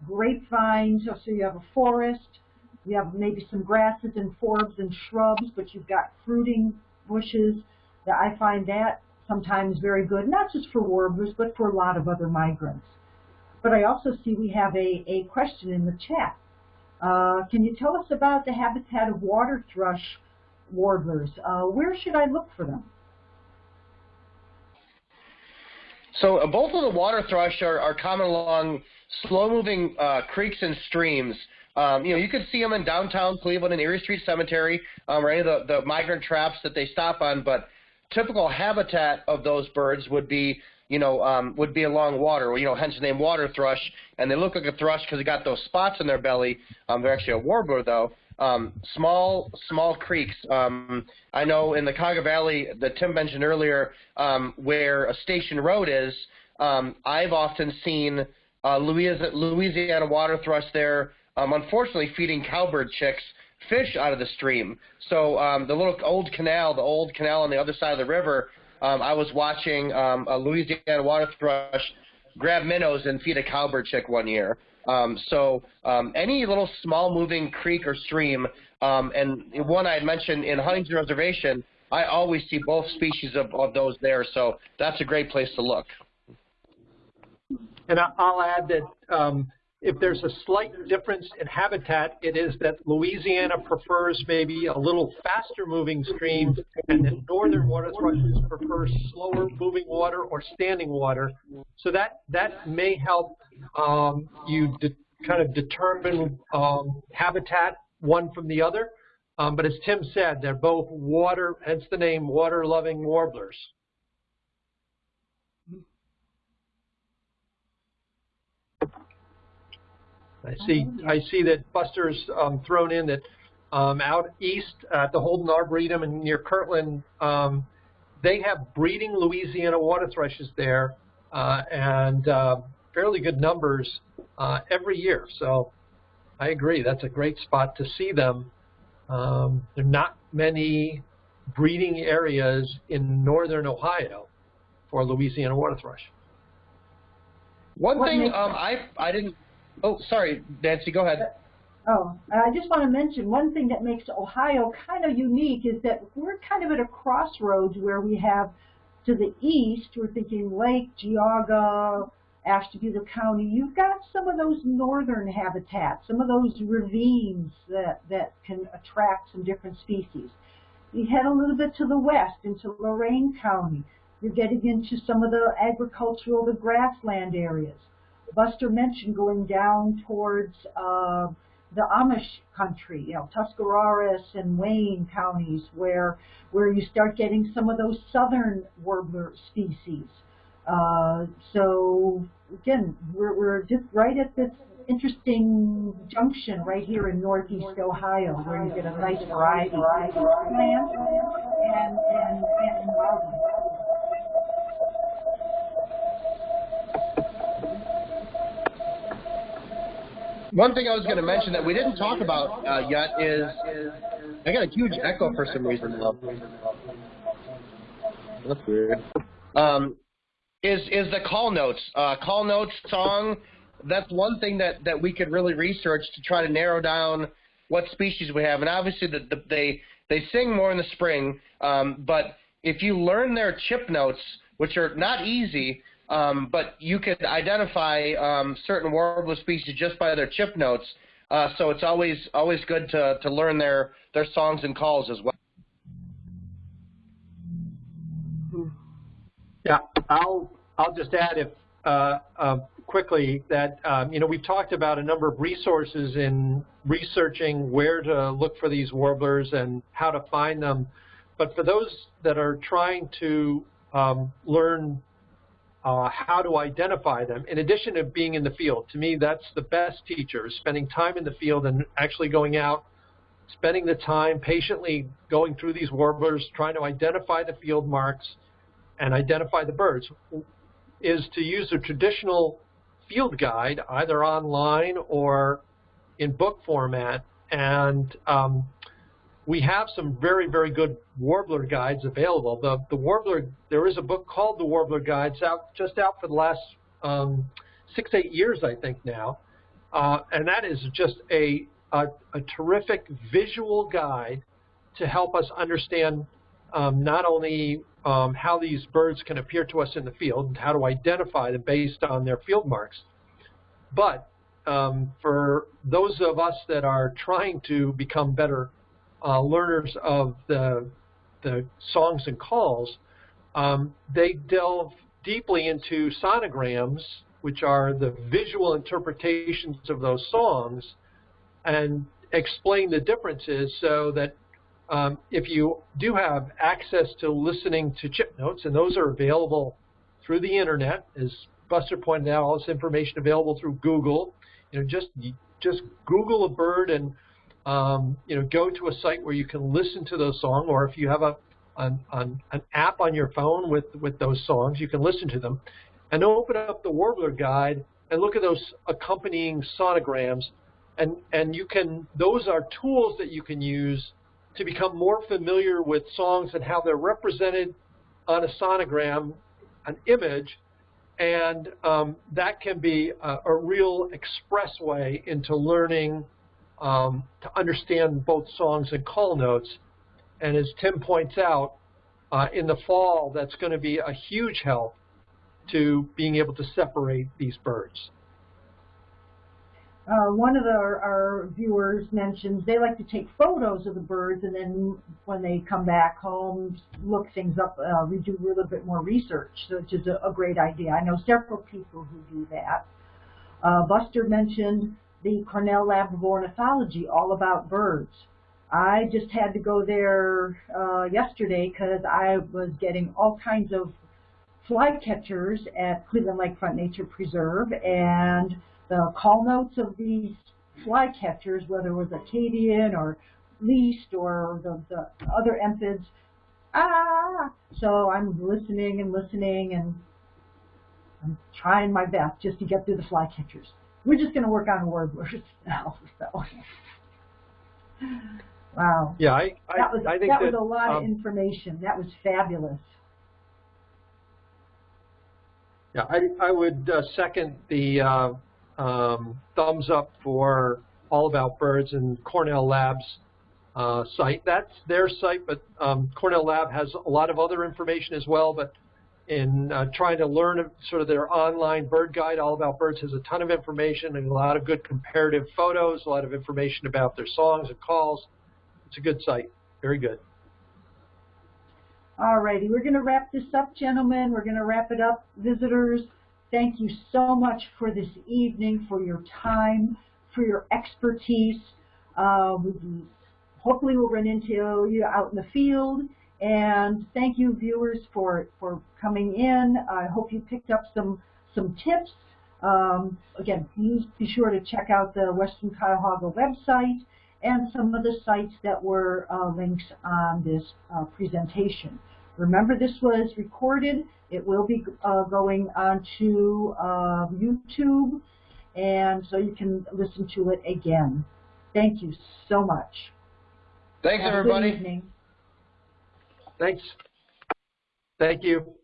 grapevines, so you have a forest, you have maybe some grasses and forbs and shrubs, but you've got fruiting bushes. That I find that sometimes very good, not just for warblers, but for a lot of other migrants. But I also see we have a, a question in the chat. Uh, can you tell us about the habitat of water thrush warblers? Uh, where should I look for them? So uh, both of the water thrush are, are common along slow-moving uh, creeks and streams. Um, you know, you can see them in downtown Cleveland and Erie Street Cemetery, um, or any of the, the migrant traps that they stop on. But typical habitat of those birds would be, you know, um, would be along water. You know, hence the name water thrush. And they look like a thrush because they got those spots in their belly. Um, they're actually a warbler though. Um, small, small creeks. Um, I know in the Cuyahoga Valley that Tim mentioned earlier, um, where a station road is. Um, I've often seen uh, Louisiana, Louisiana water thrush there um, unfortunately feeding cowbird chicks fish out of the stream. So um, the little old canal, the old canal on the other side of the river, I was watching a Louisiana water thrush grab minnows and feed a cowbird chick one year. Um, so um, any little small moving creek or stream, um, and one I had mentioned in Huntington Reservation, I always see both species of, of those there. So that's a great place to look. And I'll add that um, if there's a slight difference in habitat, it is that Louisiana prefers maybe a little faster moving stream, and then northern water thrushes prefer slower moving water or standing water. So that, that may help um, you kind of determine um, habitat one from the other. Um, but as Tim said, they're both water, hence the name water-loving warblers. I see. I see that Buster's um, thrown in that um, out east at the Holden Arboretum and near Kirtland, um, they have breeding Louisiana water thrushes there, uh, and uh, fairly good numbers uh, every year. So I agree. That's a great spot to see them. Um, there are not many breeding areas in northern Ohio for Louisiana water thrush. One thing um, I I didn't Oh, sorry, Nancy, go ahead. Oh, I just want to mention one thing that makes Ohio kind of unique is that we're kind of at a crossroads where we have to the east, we're thinking Lake, Geauga, Ashtabula County. You've got some of those northern habitats, some of those ravines that, that can attract some different species. You head a little bit to the west into Lorain County. You're getting into some of the agricultural, the grassland areas. Buster mentioned going down towards uh, the Amish country, you know, Tuscarawas and Wayne counties, where where you start getting some of those southern warbler species. Uh, so again, we're we're just right at this interesting junction right here in northeast Ohio, where you get a nice variety of plants and and, and wildlife. One thing I was going to mention that we didn't talk about uh, yet is I got a huge echo for some reason. Though. That's weird. Um, is is the call notes uh, call notes song? That's one thing that that we could really research to try to narrow down what species we have. And obviously, the, the, they they sing more in the spring, um, but if you learn their chip notes, which are not easy, um, but you could identify um, certain warbler species just by their chip notes. Uh, so it's always always good to, to learn their, their songs and calls as well. Yeah, I'll I'll just add if uh, uh, quickly that um, you know we've talked about a number of resources in researching where to look for these warblers and how to find them. But for those that are trying to um, learn uh, how to identify them, in addition to being in the field. To me, that's the best teacher, is spending time in the field and actually going out, spending the time patiently going through these warblers, trying to identify the field marks and identify the birds, is to use a traditional field guide, either online or in book format. And um, we have some very, very good warbler guides available. The, the warbler, there is a book called The Warbler Guides out just out for the last um, six, eight years, I think now. Uh, and that is just a, a, a, terrific visual guide to help us understand um, not only um, how these birds can appear to us in the field and how to identify them based on their field marks, but um, for those of us that are trying to become better uh, learners of the, the songs and calls, um, they delve deeply into sonograms, which are the visual interpretations of those songs, and explain the differences so that um, if you do have access to listening to chip notes, and those are available through the internet, as Buster pointed out, all this information available through Google. You know, just just Google a bird and um, you know go to a site where you can listen to those songs, or if you have a an, an, an app on your phone with with those songs, you can listen to them, and open up the Warbler Guide and look at those accompanying sonograms, and and you can those are tools that you can use to become more familiar with songs and how they're represented on a sonogram, an image, and um, that can be a, a, real expressway into learning um, to understand both songs and call notes. And as Tim points out, uh, in the fall, that's going to be a huge help to being able to separate these birds. Uh, one of our, our viewers mentions they like to take photos of the birds and then when they come back home, look things up, uh, we do a little bit more research, which is a, a great idea. I know several people who do that. Uh, Buster mentioned the Cornell Lab of Ornithology, all about birds. I just had to go there uh, yesterday because I was getting all kinds of flycatchers at Cleveland Lakefront Nature Preserve and the call notes of these flycatchers, whether it was Acadian or least or the, the other empids, ah! So I'm listening and listening and I'm trying my best just to get through the flycatchers. We're just going to work on warblers now. So. Wow. Yeah, I, I, that was, I think that, that was a lot um, of information. That was fabulous. Yeah, I, I would uh, second the uh, um, thumbs up for All About Birds and Cornell Lab's uh, site. That's their site, but um, Cornell Lab has a lot of other information as well. But in uh, trying to learn sort of their online bird guide, All About Birds has a ton of information and a lot of good comparative photos, a lot of information about their songs and calls. It's a good site. Very good. All righty, we're going to wrap this up, gentlemen. We're going to wrap it up, visitors. Thank you so much for this evening, for your time, for your expertise. Uh, hopefully we'll run into you out in the field. And thank you, viewers, for, for coming in. I hope you picked up some, some tips. Um, again, please be sure to check out the Western Cuyahoga website and some of the sites that were uh, links on this uh, presentation. Remember, this was recorded. It will be uh, going onto uh, YouTube, and so you can listen to it again. Thank you so much. Thanks, Have everybody. Good evening. Thanks. Thank you.